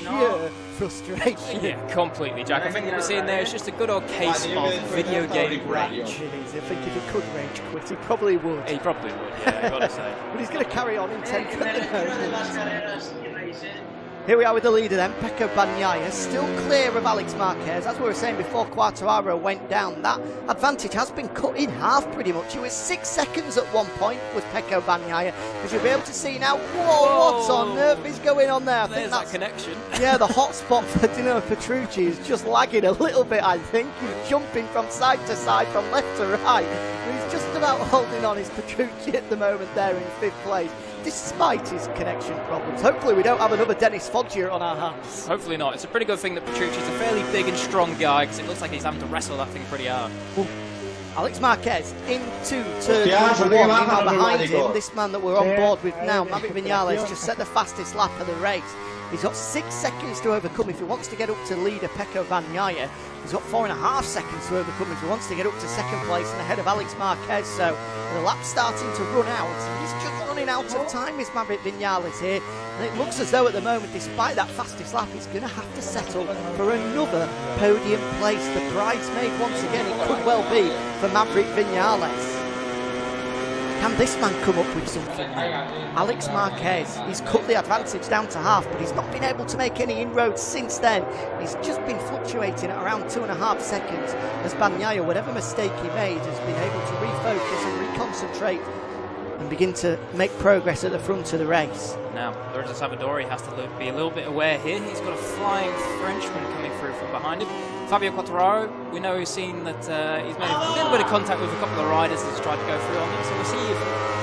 pure frustration. Yeah, completely, Jack. I think what we're seeing there is just a good old case of video game rage. It is. I think if he could rage quit, he probably would. He probably would, yeah, I've got to say. But he's going to carry on in 10th at the moment. Here we are with the leader then, Pecco Bagnaia, still clear of Alex Marquez. As we were saying before Quartararo went down, that advantage has been cut in half pretty much. He was six seconds at one point with Pecco Bagnaia. As you'll be able to see now, whoa, what on earth is going on there? I There's think that connection. yeah, the hot spot for Dino Petrucci is just lagging a little bit, I think. He's jumping from side to side, from left to right. He's just about holding on his Petrucci at the moment there in fifth place, despite his connection problems. Hopefully we don't have another Dennis Foggia on our hands. Hopefully not. It's a pretty good thing that Petrucci's a fairly big and strong guy because it looks like he's having to wrestle that thing pretty hard. Alex Marquez into turn Hostia, number suerte que one. Meanwhile, behind him, this man that we're on board with now, Maverick Vinales, just set the fastest lap of the race. He's got six seconds to overcome if he wants to get up to leader Pecco Bagnaia. He's got four and a half seconds to overcome if he wants to get up to second place and ahead of Alex Marquez. So the lap's starting to run out. He's just running out of time, is Maverick Vinales here. And it looks as though at the moment, despite that fastest lap, he's going to have to settle for another podium place. The bridesmaid once again, it could well be for Maverick Vinales. Can this man come up with something? Alex Marquez, he's cut the advantage down to half, but he's not been able to make any inroads since then. He's just been fluctuating at around two and a half seconds as Bagnaia, whatever mistake he made, has been able to refocus and reconcentrate and begin to make progress at the front of the race. Now, Lorenzo Savadori has to be a little bit aware here. He's got a flying Frenchman coming through from behind him. Fabio Quartararo, we know he's seen that uh, he's made a little bit of contact with a couple of riders as he's tried to go through on him, So we'll see if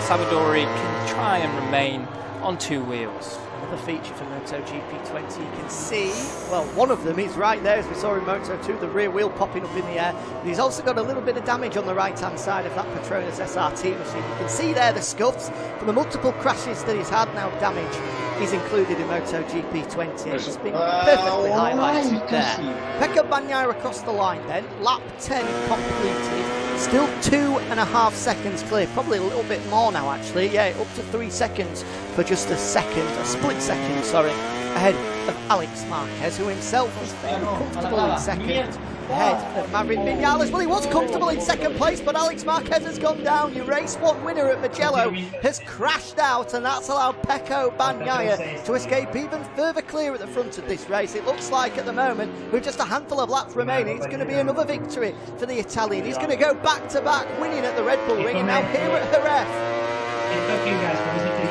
Savadori can try and remain on two wheels. Another feature for MotoGP 20, you can see, well, one of them is right there, as we saw in Moto 2, the rear wheel popping up in the air. And he's also got a little bit of damage on the right-hand side of that Petronas SRT machine. You can see there the scuffs from the multiple crashes that he's had now, damage is included in MotoGP 20. It's been perfectly highlighted there. Pecco Bagnaia across the line then, lap 10 completed. Still two and a half seconds clear, probably a little bit more now actually. Yeah, up to three seconds for just a second, a split second, sorry, ahead of Alex Marquez, who himself was fairly comfortable in second. Ahead of Maverick Vinales. Well, he was comfortable in second place, but Alex Marquez has gone down. Your race one winner at Mugello has crashed out, and that's allowed Pecco Bagnaia to escape even further clear at the front of this race. It looks like at the moment, with just a handful of laps remaining, it's going to be another victory for the Italian. He's going to go back to back, winning at the Red Bull Ring, and now here at Jerez.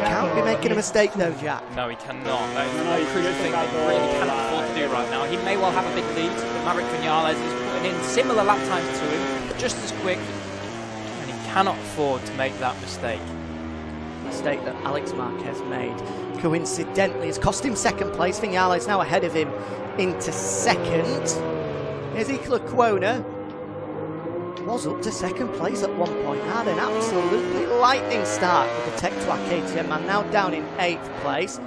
He can't be making a mistake though, Jack. No, he cannot. That is the crucial thing that he really cannot afford to do right now. He may well have a big lead, but Maverick Vinales is putting in similar lap times to him, just as quick, and he cannot afford to make that mistake. mistake that Alex Marquez made coincidentally has cost him second place. Vinales now ahead of him into second. Here's Iker Lecuona. Was up to second place at one point. Had an absolutely lightning start with the Tech 2 KTM man. Now down in eighth place.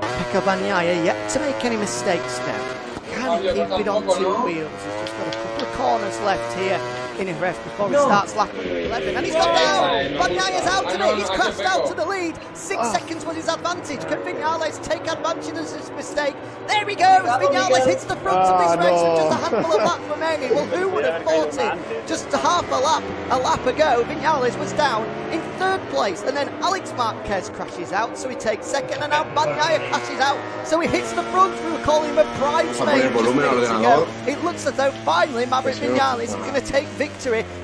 Pecco Bagnaia yet to make any mistakes now. Can he keep it on two wheels? He's just got a couple of corners left here in Jerez before he starts lap 11. And he's gone down! Bagnaia's out a no, minute, he's crashed out to the lead. Six Ah. seconds was his advantage. Can Vinales take advantage of his mistake? There he goes. Vinales hits the front of this Ah, race with just a handful of laps remaining. Well, who would have thought it? Just half a lap, a lap ago, Vinales was down in third place, and then Alex Marquez crashes out, so he takes second, and now Bagnaia crashes out, so he hits the front. We were calling him a bridesmaid. el volumen al just minutes ordenador. ago. It looks as though finally Maverick Vinales is going to take victory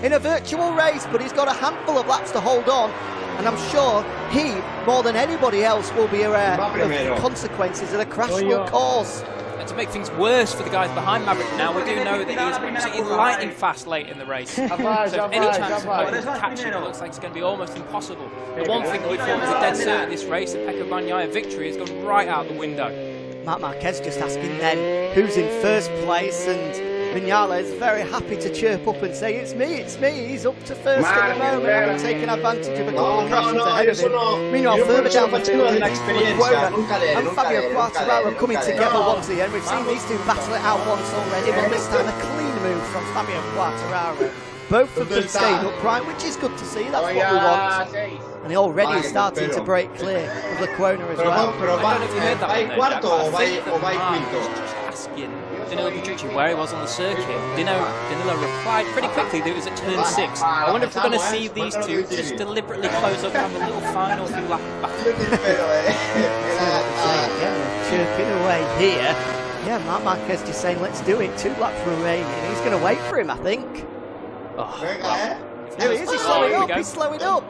in a virtual race, but he's got a handful of laps to hold on. And I'm sure he, more than anybody else, will be aware of the consequences that a crash Soy will cause. And to make things worse for the guys behind Maverick now, we do know that he was absolutely lightning fast late in the race. so if any chance of rapaz. Maverick catching it looks like it's going to be almost impossible. The one thing we thought was a dead cert in this race, the Pecco Bagnaia victory, has gone right out the window. Marc Marquez just asking then who's in first place, and Vinales is very happy to chirp up and say, It's me, it's me. He's up to first at the moment, having taken advantage of a couple of crashes ahead of him. Meanwhile, Yo further down the eso fue field, una experiencia, Quona and Fabio le- Quartararo le- coming together once again. We've seen these two battle it out once already, but this time a clean move from Fabio Quartararo. Both of them stayed upright, which is good to see. That's what we want. And he already is starting to break clear of the Quona as Pero va, well. pero I va, don't know if you heard that va one there, cuarto o but va I think o va en that Mark quinto. Was Danilo Petrucci where he was on the circuit. Dino, Danilo replied pretty quickly that it was at turn six. I wonder if we're going to see these two just deliberately close up and have a little final few lap battle. Pero, era- Again, we're chirping away here. Yeah, Marc Marquez just saying, let's do it. Two laps remaining. He's going to wait for him, I think. Oh, Venga, well, eh. Here he is, he's Oh, slowing here we up, he's slowing up.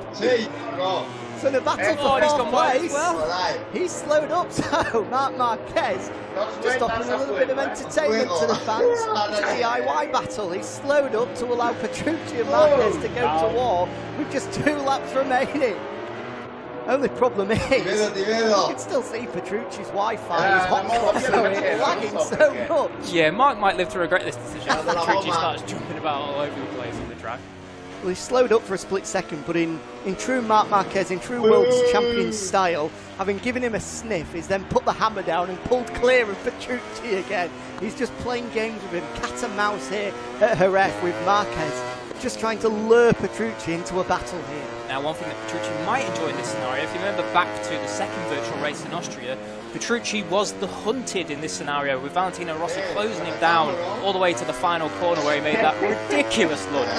Sí. So in the battle for and fourth gone wide as place, well. Joder. he's slowed up. So Marc Marquez just offering a little bit of entertainment to the fans. It's a DIY battle. He's slowed up to allow Petrucci and Marquez to go to war with just two laps remaining. Only problem is, you can still see Petrucci's Wi-Fi Yeah, is hot vamos so ver, it's lagging so much. Yeah, Mark might live to regret this decision. Dale Petrucci starts jumping about all over the place on the track. He slowed up for a split second, but in, in true Marc Marquez, in true world champion style, having given him a sniff, he's then put the hammer down and pulled clear of Petrucci again. He's just playing games with him, cat and mouse here at Jerez with Marquez, just trying to lure Petrucci into a battle here. Now, one thing that Petrucci might enjoy in this scenario, if you remember back to the second virtual race in Austria, Petrucci was the hunted in this scenario with Valentino Rossi closing him down all the way to the final corner where he made that ridiculous lunge.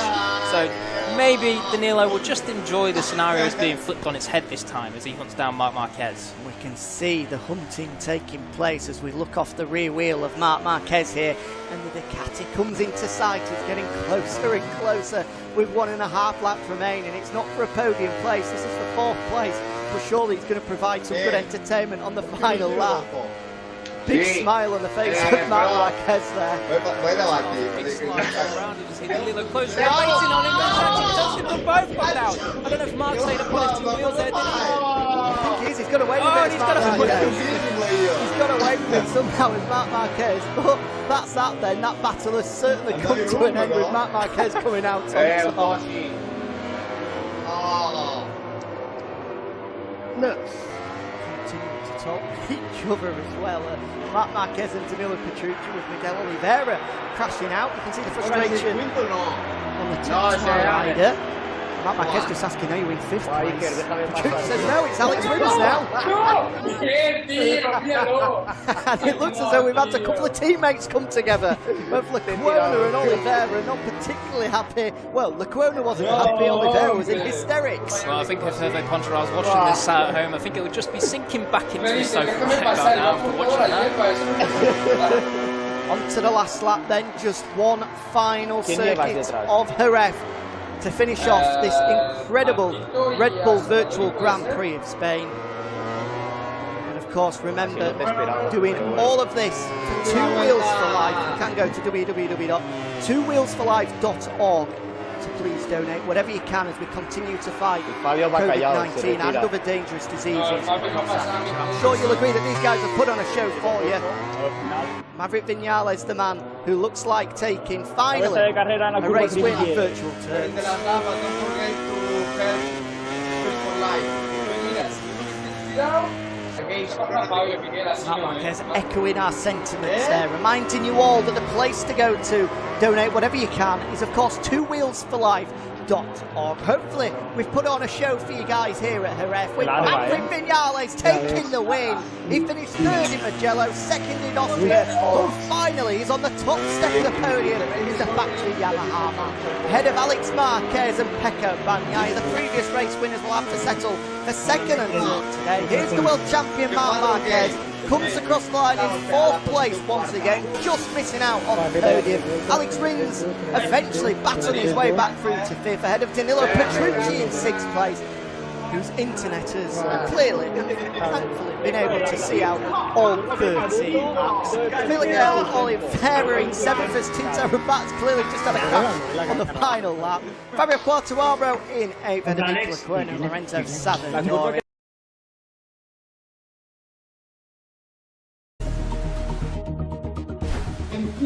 So maybe Danilo will just enjoy the scenario as being flipped on its head this time as he hunts down Marc Marquez. We can see the hunting taking place as we look off the rear wheel of Marc Marquez here, and the Ducati comes into sight. It's getting closer and closer with one and a half laps remaining. And it's not for a podium place, this is for fourth place, but surely it's going to provide some good entertainment on the final lap. Big smile on the face of Mark pero- Marquez there. Voy pa- voy a Big batir. slide around and see Danilo close. They're waiting on him. They're touching, touching them both come down. I don't know if Mark stayed up on his two wheels there, did he? I think he is, he's got away with Oh, it. he's got Mark a foot Marquez. He's got away with it somehow with Marc Marquez, but that's that then. That battle has certainly come to an end with Marc Marquez coming out on top. Look, continue to talk each other as well. Uh, Marc Marquez and Danilo Petrucci with Miguel Oliveira crashing out. You can see the frustration on the top rider. Marc Marquez just asking, are you in fifth place? Iker, déjame Petrucci pasar. says, no, it's Alex Rins now. ¡No! ¡Qué tío! ¡Míralo! and it looks as though we've had a couple of teammates come together. Both Lecuona and Oliveira are not particularly happy. Well, Lecuona wasn't happy, Oliveira was in hysterics. Well, I think if Hervé Poncharal's watching this at home, I think it would just be sinking back into Me his dice, sofa déjame right about pasar, now after watching that. hierba. On to the last lap then, just one final circuit detrás? of Jerez to finish off this Uh, incredible Red Bull Virtual Grand. Prix of Spain. And of course, remember, Sí, no te esperaba. doing all of this for Two Wheels for Life. You can go to www.twowheelsforlife.org to please donate whatever you can as we continue to fight Fabio va callado, se COVID-19 and other dangerous diseases. No, Fabio va a pasar, mira. I'm sure you'll agree that these guys have put on a show for you. Maverick Vinales, the man who looks like taking Cabeza finally de carrera en la a race win on virtual El terms. Marquez echoing our sentiments there, reminding you all that the place to go to donate whatever you can is, of course, Two Wheels for Life. F1.org. Hopefully, we've put on a show for you guys here at Jerez with Maverick Vinales taking the win. He finished third in Mugello, second in Austria, but finally he's on the top step of the podium in the factory Yamaha. Ahead of Alex Marquez and Pecco Bagnaia, the previous race winners will have to settle for second and third today. Here's the world champion Marc Marquez comes across the line in fourth place once again, just missing out on the podium. Alex Rins eventually battling his way back through to fifth, ahead of Danilo Petrucci in sixth place, whose internet has clearly, thankfully, been able to see out all 13 laps. Miguel Oliveira in seventh as Tito Rabat's clearly just had a crash on the final lap. Fabio Quartararo in eighth, ahead of Nicola Quinn and Lorenzo Savadori.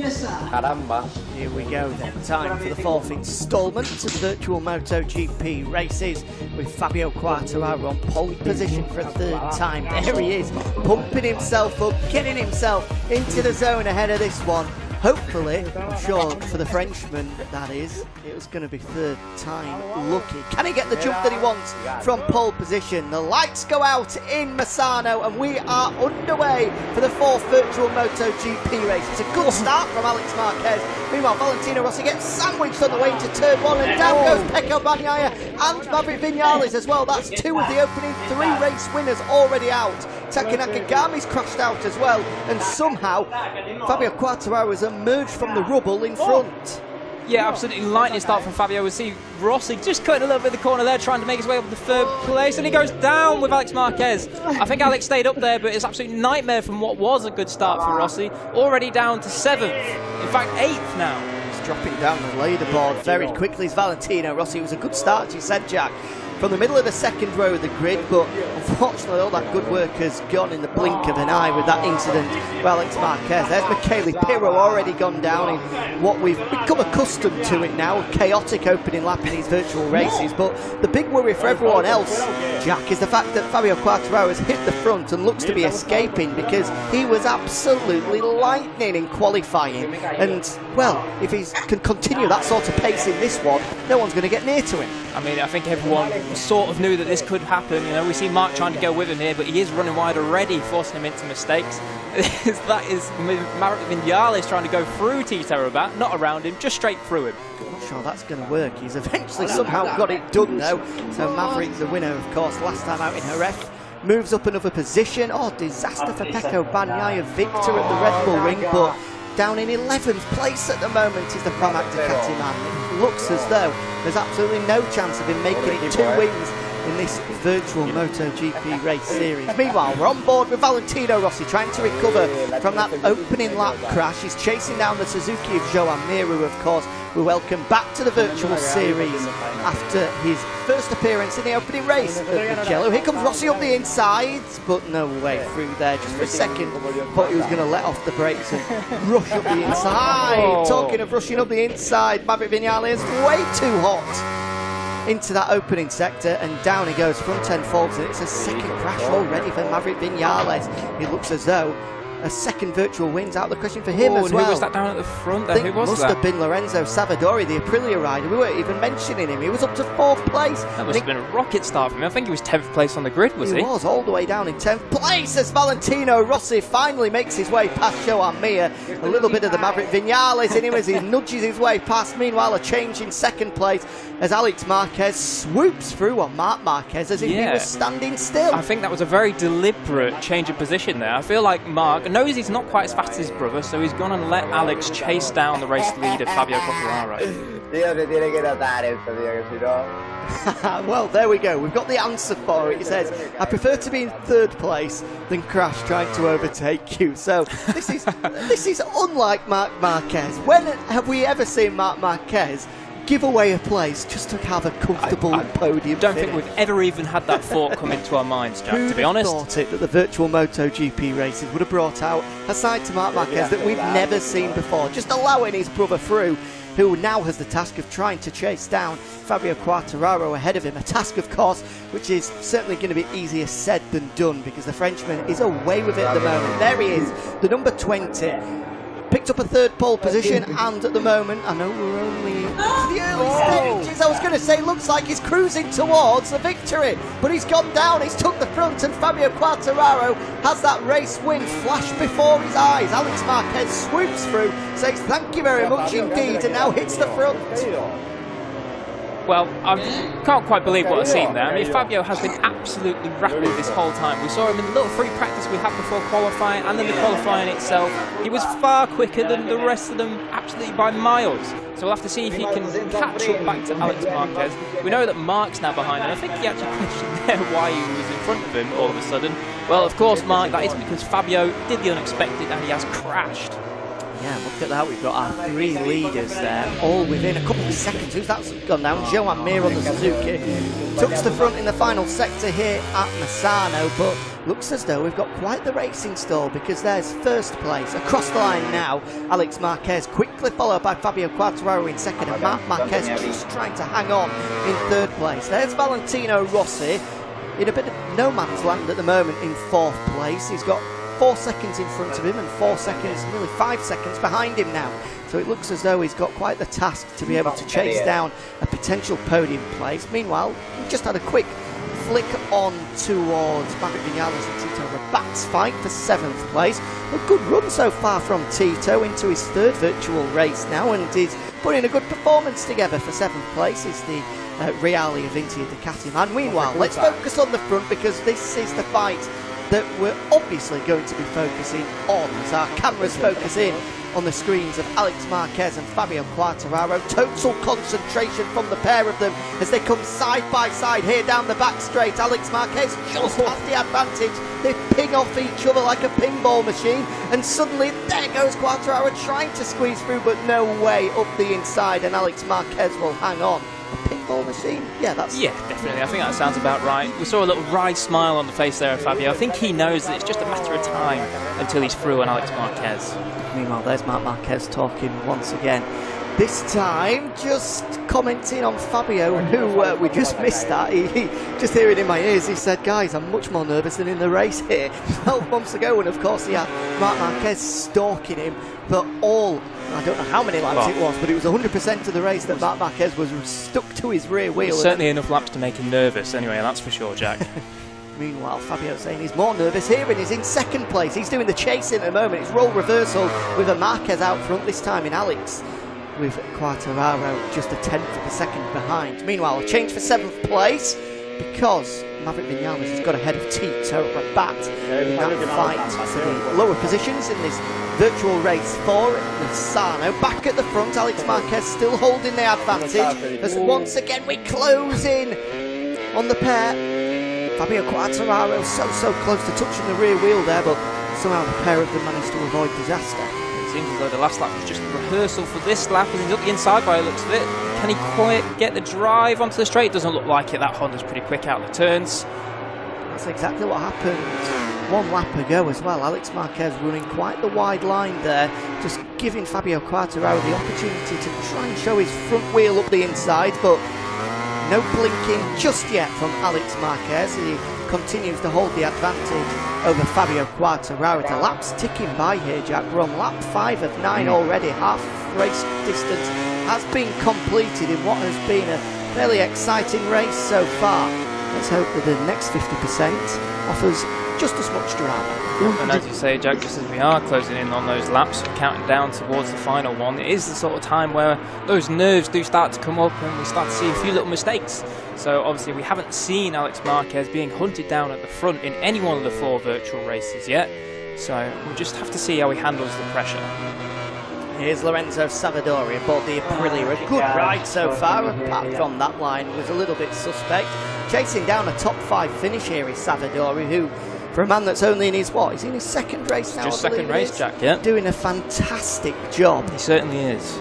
Caramba. Here we go then, time for the fourth instalment of Virtual MotoGP races with Fabio Quartararo on pole position for a third time. There he is, pumping himself up, getting himself into the zone ahead of this one. Hopefully, I'm sure for the Frenchman, that is, it was going to be third time lucky. Can he get the jump that he wants from pole position? The lights go out in Misano and we are underway for the fourth virtual MotoGP race. It's a good start from Alex Marquez. Meanwhile, Valentino Rossi gets sandwiched on the way into turn one and down goes Pecco Bagnaia and Maverick Vinales as well. That's two of the opening three race winners already out. Taka Nakagami's crashed out as well and somehow Fabio Quartararo has emerged from the rubble in front. Yeah, absolutely lightning start from Fabio. We see Rossi just cutting a little bit of the corner there, trying to make his way up to third place, and he goes down with Alex Marquez. I think Alex stayed up there, but it's absolute nightmare from what was a good start for Rossi. Already down to seventh, in fact eighth now. He's dropping down the leaderboard very quickly. It's Valentino Rossi. It was a good start, you said, Jack. From the middle of the second row of the grid, but unfortunately all that good work has gone in the blink of an eye with that incident with Alex Marquez. There's Michele Pirro already gone down in what we've become accustomed to it now, a chaotic opening lap in these virtual races. But the big worry for everyone else, Jack, is the fact that Fabio Quartararo has hit the front and looks to be escaping because he was absolutely lightning in qualifying. And, well, if he can continue that sort of pace in this one, no one's going to get near to him. I mean, I think everyone sort of knew that this could happen. You know, we see Mark trying to go with him here, but he is running wide already, forcing him into mistakes. that is Maverick Vinales trying to go through Tito Rabat, not around him, just straight through him. Not sure that's going to work. He's eventually somehow got it done though. So Maverick, the winner, of course, last time out in Jerez, moves up another position. Oh, disaster for Pecco Bagnaia, victor at the Red Bull Ring, but down in 11th place at the moment is the Pramac Ducati man. It looks as though there's absolutely no chance of him making it two wins in this virtual MotoGP race series. Meanwhile, we're on board with Valentino Rossi trying to recover from that opening lap crash. He's chasing down the Suzuki of Joan Mir, who of course we welcome back to the virtual series after his first appearance in the opening race at Mugello. Here comes Rossi up the inside, but no way through there. Just for a second, thought he was going to let off the brakes and rush up the inside. Talking of rushing up the inside, Maverick Vinales way too hot into that opening sector and down he goes front end folds and it's a second crash already for Maverick Vinales. It looks as though a second virtual wins out of the question for him oh, as well. Who was that down at the front? I think Who was must that? have been Lorenzo Savadori, the Aprilia rider. We weren't even mentioning him. He was up to fourth place. That must have been a rocket start for him. I think he was 10th place on the grid, was he? he was all the way down in 10th place as Valentino Rossi finally makes his way past Joan Mir. A little bit of the Maverick Vinales in him as he nudges his way past. Meanwhile, a change in second place as Alex Marquez swoops through on Marc Marquez as if he was standing still. I think that was a very deliberate change of position there. I feel like Mark knows he's not quite as fast as his brother, so he's gone and let Alex chase down the race leader, Fabio Quartararo. Tío, se tiene que notar esto, tío, que si no... well, there we go. We've got the answer for it. He says, I prefer to be in third place than crash trying to overtake you. So this is this is unlike Marc Marquez. When have we ever seen Marc Marquez give away a place just to have a comfortable I podium Don't think we've ever even had that thought come into our minds, Jack, Who'd to be honest. thought it that the virtual MotoGP races would have brought out a side to Marc Marquez that we've never seen before, just allowing his brother through, who now has the task of trying to chase down Fabio Quartararo ahead of him. A task, of course, which is certainly going to be easier said than done because the Frenchman is away with it at the moment. There he is, the number 20. Picked up a third pole position, and at the moment, I know we're only the early stages. I was going to say, looks like he's cruising towards the victory, but he's gone down. He's took the front, and Fabio Quartararo has that race win flash before his eyes. Alex Marquez swoops through, says thank you very much indeed, and now hits the front. Well, I can't quite believe what I've seen there. I mean, Fabio has been absolutely rapid this whole time. We saw him in the little free practice we had before qualifying and then the qualifying itself. He was far quicker than the rest of them, absolutely by miles. So we'll have to see if he can catch up back to Alex Marquez. We know that Mark's now behind him. I think he actually questioned there why he was in front of him all of a sudden. Well, of course, Mark, that is because Fabio did the unexpected and he has crashed. Yeah, look at that. We've got our three leaders there, all within a couple of seconds. Who's that's gone down? Joan Mir on the Suzuki. Tucks the front in the final sector here at Misano, but looks as though we've got quite the racing stall because there's first place across the line now. Alex Marquez quickly followed by Fabio Quartararo in second, and Marc Marquez just trying to hang on in third place. There's Valentino Rossi in a bit of no man's land at the moment in fourth place. He's got four seconds in front of him and four seconds, nearly five seconds behind him now. So it looks as though he's got quite the task to be able to chase down a potential podium place. Meanwhile, we just had a quick flick on towards Maverick Vinales and Tito Rabat's fight for seventh place. A good run so far from Tito into his third virtual race now and is putting a good performance together for seventh place. Is the uh, of Avintia Ducati man. Meanwhile, let's focus on the front because this is the fight that we're obviously going to be focusing on as our cameras focus in on the screens of Alex Marquez and Fabio Quartararo. Total concentration from the pair of them as they come side by side here down the back straight. Alex Marquez just oh. has the advantage. They ping off each other like a pinball machine, and suddenly there goes Quartararo trying to squeeze through, but no way up the inside, and Alex Marquez will hang on. A pinball machine? Yeah, that's Yeah, definitely. I think that sounds about right. We saw a little wry smile on the face there of Fabio. I think he knows that it's just a matter of time until he's through on Alex Marquez. Meanwhile, there's Marc Marquez talking once again. This time, just commenting on Fabio, who uh, we just missed that. He, he, just hearing in my ears, he said, Guys, I'm much more nervous than in the race here. 12 months ago, and of course, he had Marc Marquez stalking him for all, I don't know how many laps Well- it was, but it was 100% of the race that Marc Marquez was stuck to his rear wheel. Certainly enough laps to make him nervous, anyway, that's for sure, Jack. Meanwhile, Fabio saying he's more nervous here and he's in second place. He's doing the chasing at the moment. It's role reversal with a Marquez out front this time in Alex. With Quartararo just a tenth of a second behind. Meanwhile, a change for seventh place because Maverick Vinales has got ahead of Tito Rabat in that fight for the lower positions in this virtual race for Misano. Back at the front, Alex Marquez still holding the advantage as once again we close in on the pair. Fabio Quartararo so, so close to touching the rear wheel there, but somehow the pair of them managed to avoid disaster. Seems as though the last lap was just a rehearsal for this lap, and he's up the inside by the looks of it. Can he quite get the drive onto the straight? Doesn't look like it. That Honda's pretty quick out of the turns. That's exactly what happened one lap ago as well. Alex Marquez running quite the wide line there, just giving Fabio Quartararo the opportunity to try and show his front wheel up the inside, but no blinking just yet from Alex Marquez. He continues to hold the advantage over Fabio Quartararo. The laps ticking by here, Jack. We're lap five of nine already. Half race distance has been completed in what has been a fairly exciting race so far. Let's hope that the next 50% offers just as much drama. And as you say, Jack, just as we are closing in on those laps, counting down towards the final one, it is the sort of time where those nerves do start to come up and we start to see a few little mistakes. So obviously we haven't seen Alex Marquez being hunted down at the front in any one of the four virtual races yet. So we'll just have to see how he handles the pressure. Here's Lorenzo Savadori aboard the Aprilia. A good ride so far, apart from that line was a little bit suspect. Chasing down a top five finish here is Savadori, who, for a man that's only in his what? He's in his second race now. Just second race. Jack, yeah. Doing a fantastic job. He certainly is.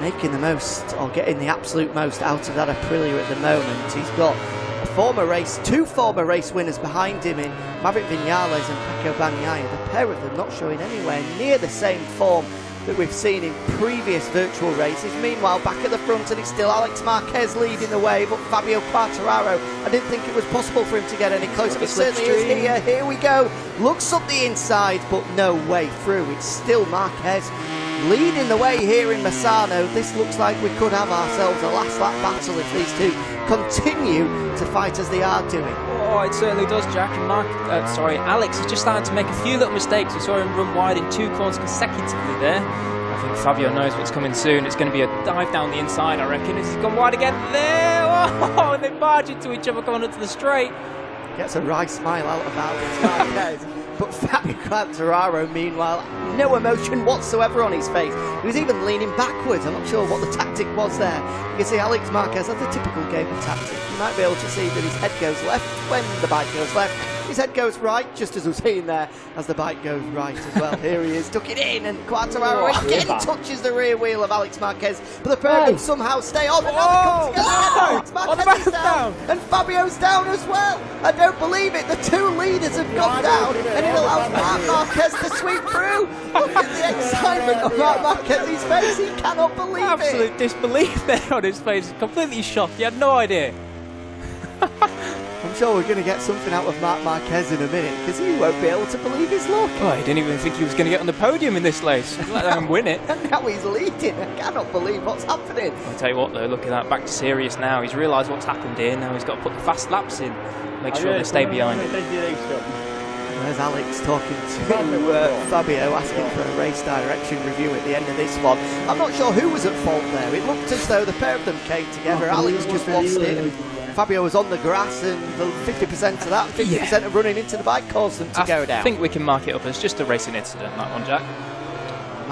Making the most or getting the absolute most out of that Aprilia at the moment. He's got a former race, two former race winners behind him in Maverick Vinales and Pecco Bagnaia. The pair of them not showing anywhere near the same form that we've seen in previous virtual races. Meanwhile, back at the front, and it's still Alex Marquez leading the way, but Fabio Quartararo, I didn't think it was possible for him to get any closer, but certainly is here. Here we go. Looks up the inside, but no way through. It's still Marquez leading the way here in Misano. This looks like we could have ourselves a last lap battle if these two continue to fight as they are doing. Oh, it certainly does, Jack. And Mark, uh, sorry, Alex is just starting to make a few little mistakes. We saw him run wide in two corners consecutively there. I think Fabio knows what's coming soon. It's going to be a dive down the inside, I reckon. He's gone wide again there. Oh, and they barge into each other coming up to the straight. Gets a wry smile out of Alex. But Fabio Quartararo, meanwhile, no emotion whatsoever on his face. He was even leaning backwards. I'm not sure what the tactic was there. You can see Alex Marquez has a typical game of tactic. You might be able to see that his head goes left when the bike goes left. His head goes right, just as we're seeing there, as the bike goes right as well. Here he is, took it in, and Quartararo again touches the rear wheel of Alex Marquez. But the pair of somehow stay on, and now they come together. Oh, Alex oh, the Marquez is down, down. and Fabio's down as well. I don't believe it. The two leaders have gone down, and it allows Marc Marquez to sweep through. Look at the excitement of Marc Marquez's face. He cannot believe Absolute it. Absolute disbelief there on his face. Completely shocked. He had no idea. I'm sure we're going to get something out of Marc Marquez in a minute because he won't be able to believe his luck. Oh, he didn't even think he was going to get on the podium in this race. Let him win it. And now he's leading. I cannot believe what's happening. I'll tell you what though, look at that, back to serious now. He's realised what's happened here, now he's got to put the fast laps in. Make sure they stay behind him. There's Alex talking to uh, Fabio, asking for a race direction review at the end of this one. I'm not sure who was at fault there. It looked as though the pair of them came together. Alex just lost it. Fabio was on the grass, and the 50% of that, 50% of running into the bike caused them to I go down. I think we can mark it up as just a racing incident, that one, Jack.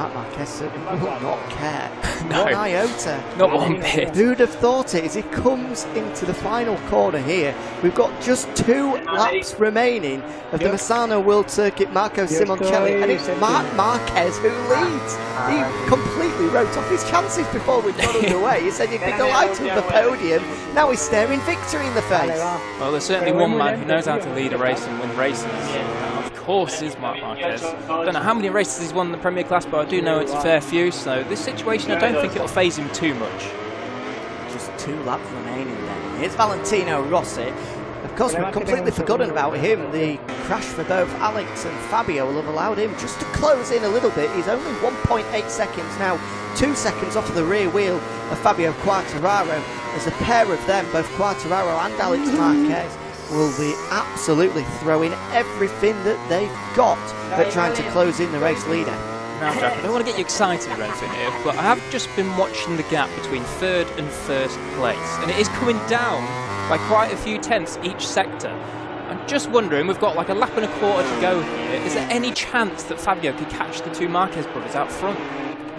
Marc Marquez certainly will not care. No. One iota. Not one bit. Who'd have thought it as he comes into the final corner here? We've got just two laps remaining of the Misano World Circuit Marco Simoncelli, and it's Marc Marquez who leads. He completely wrote off his chances before we got underway. He said he'd be delighted with the podium. Now he's staring victory in the face. Well, there's certainly one man who knows how to lead a race and win races. Course, is Marc Marquez. I don't know how many races he's won in the Premier Class, but I do know it's a fair few. So this situation, I don't think it'll phase him too much. Just two laps remaining then. Here's Valentino Rossi. Of course, we've completely forgotten about him. The crash for both Alex and Fabio will have allowed him just to close in a little bit. He's only 1.8 seconds now, two seconds off of the rear wheel of Fabio Quartararo. As a pair of them, both Quartararo and Alex Marquez, will be absolutely throwing everything that they've got at trying to close in the race leader. Now, Jack, I don't want to get you excited or anything here, but I have just been watching the gap between third and first place, and it is coming down by quite a few tenths each sector. I'm just wondering, we've got like a lap and a quarter to go here. Is there any chance that Fabio could catch the two Marquez brothers out front?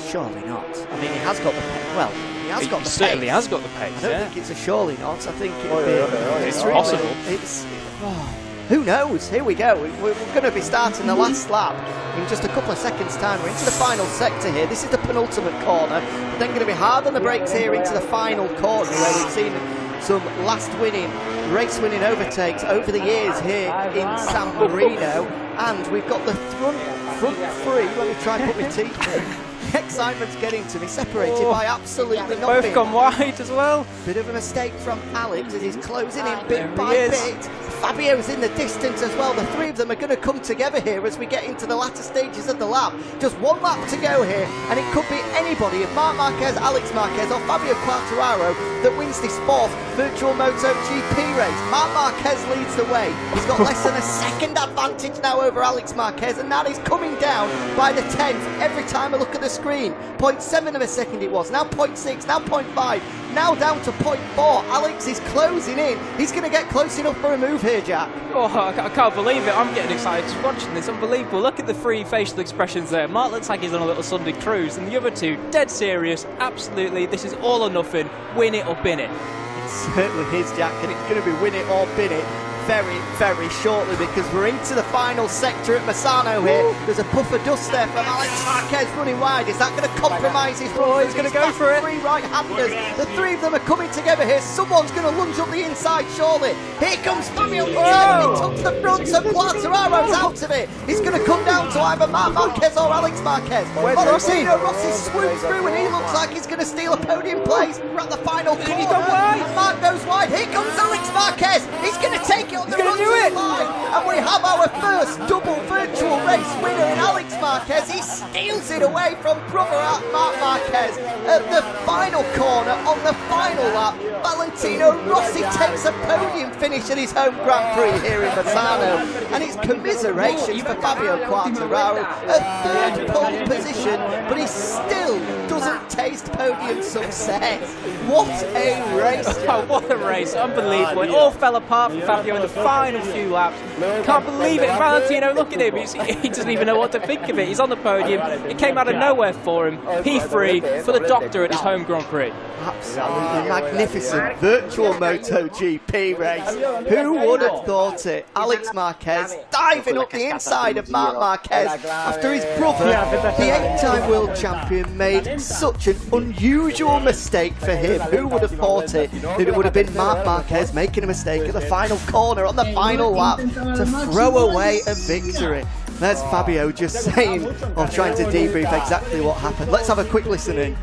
Surely not. I mean, he has got the pace. Well, he has He got the certainly has got the pace, I don't yeah. think it's a surely not. I think it'd Oh, be. yeah, yeah, yeah. It's really- possible. It's. oh, who knows? Here we go. We- We're, we're going to be starting the last lap in just a couple of seconds' time. We're into the final sector here. This is the penultimate corner. But then going to be hard on the brakes here into the final corner where we've seen some last winning, race winning overtakes over the years here in San Marino. And we've got the front, front three. Let me try and put my teeth in. The excitement's getting to me, separated oh. by absolutely They've nothing. both gone wide as well. Bit of a mistake from Alex as he's closing in bit by bit. Fabio's in the distance as well. The three of them are going to come together here as we get into the latter stages of the lap. Just one lap to go here, and it could be anybody if Marc Marquez, Alex Marquez, or Fabio Quartararo that wins this fourth virtual Moto GP race. Marc Marquez leads the way. He's got less than a second advantage now over Alex Marquez, and that is coming down by the tenth every time I look at the screen. 0.7 of a second it was, now 0.6, now 0.5, now down to 0.4. Alex is closing in. He's going to get close enough for a move here, Jack. Oh, I I can't believe it. I'm getting excited just watching this. Unbelievable. Look at the three facial expressions there. Marc looks like he's on a little Sunday cruise, and the other two, dead serious. Absolutely. This is all or nothing. Win it or bin it. It certainly is, Jack, and it's going to be win it or bin it very, very shortly because we're into the final sector at Misano here. There's a puff of dust there from Alex Marquez running wide. Is that going to compromise his oh, run? Oh, he's gonna go for it. Three right-handers. The three of them are coming together here. Someone's going to lunge up the inside, surely. Here comes Fabio Quartararo. Up to the front, so Quartararo's out of it. He's going to come down to either Marc Marquez or Alex Marquez. Where's Rossi? Rossi swoops through and he looks like he's going to steal a podium place. We're at the final corner. He's gone wide. And Marc goes wide. Here comes Alex Marquez. He's going to take the gonna run do it. And we have our first double virtual race winner in Alex Marquez. Marquez. He steals it away from brother Marc Marquez at the final corner on the final lap. Valentino Rossi takes a podium finish at his home Grand Prix here in Misano, and it's commiserations for Fabio Quartararo, a third pole position, but he still doesn't taste podium success. What a race! Oh, what a race. Unbelievable. It all fell apart for Fabio in the final few laps. Can't believe it. Valentino, look at him. He's, he doesn't even know what to think of it. He's on the podium. It came out of nowhere for him. P3 for the doctor at his home Grand Prix. Absolutely magnificent virtual MotoGP race. Who would have thought it? Alex Marquez diving up the inside of Marc Marquez after his brother, the eight-time world champion, made such an unusual mistake for him. Who would have thought it? That it would have been Marc Marquez making a mistake at the final corner on the final lap to throw away a victory. There's Fabio just saying, or trying to debrief exactly what happened. Let's have a quick listen in.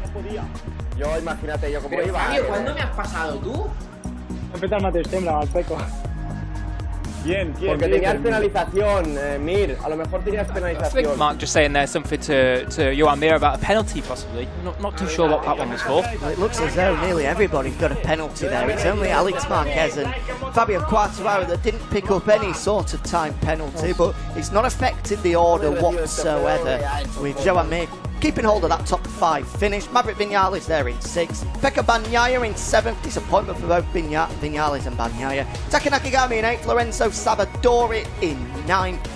Yo, imagínate yo como iba. Fabio, ¿cuándo me has pasado tú? Empezar Mateus, tembla, al peco. ¿Quién? ¿Quién? Porque tenías penalización, eh, Mir. A lo mejor tenías I think. Marc just saying there something to, to Joan Mir about a penalty, possibly. Not, not too sure what that one was for. Well, it looks as though nearly everybody's got a penalty there. It's only Alex Marquez and Fabio Quartararo that didn't pick up any sort of time penalty, but it's not affected the order whatsoever. With Joan Mir keeping hold of that top five finish. Maverick Vinales there in sixth. Pecco Bagnaia in seventh. Disappointment for both Vigna- Vinales and Bagnaia. Taka Nakagami in eighth. Lorenzo Savadori in ninth.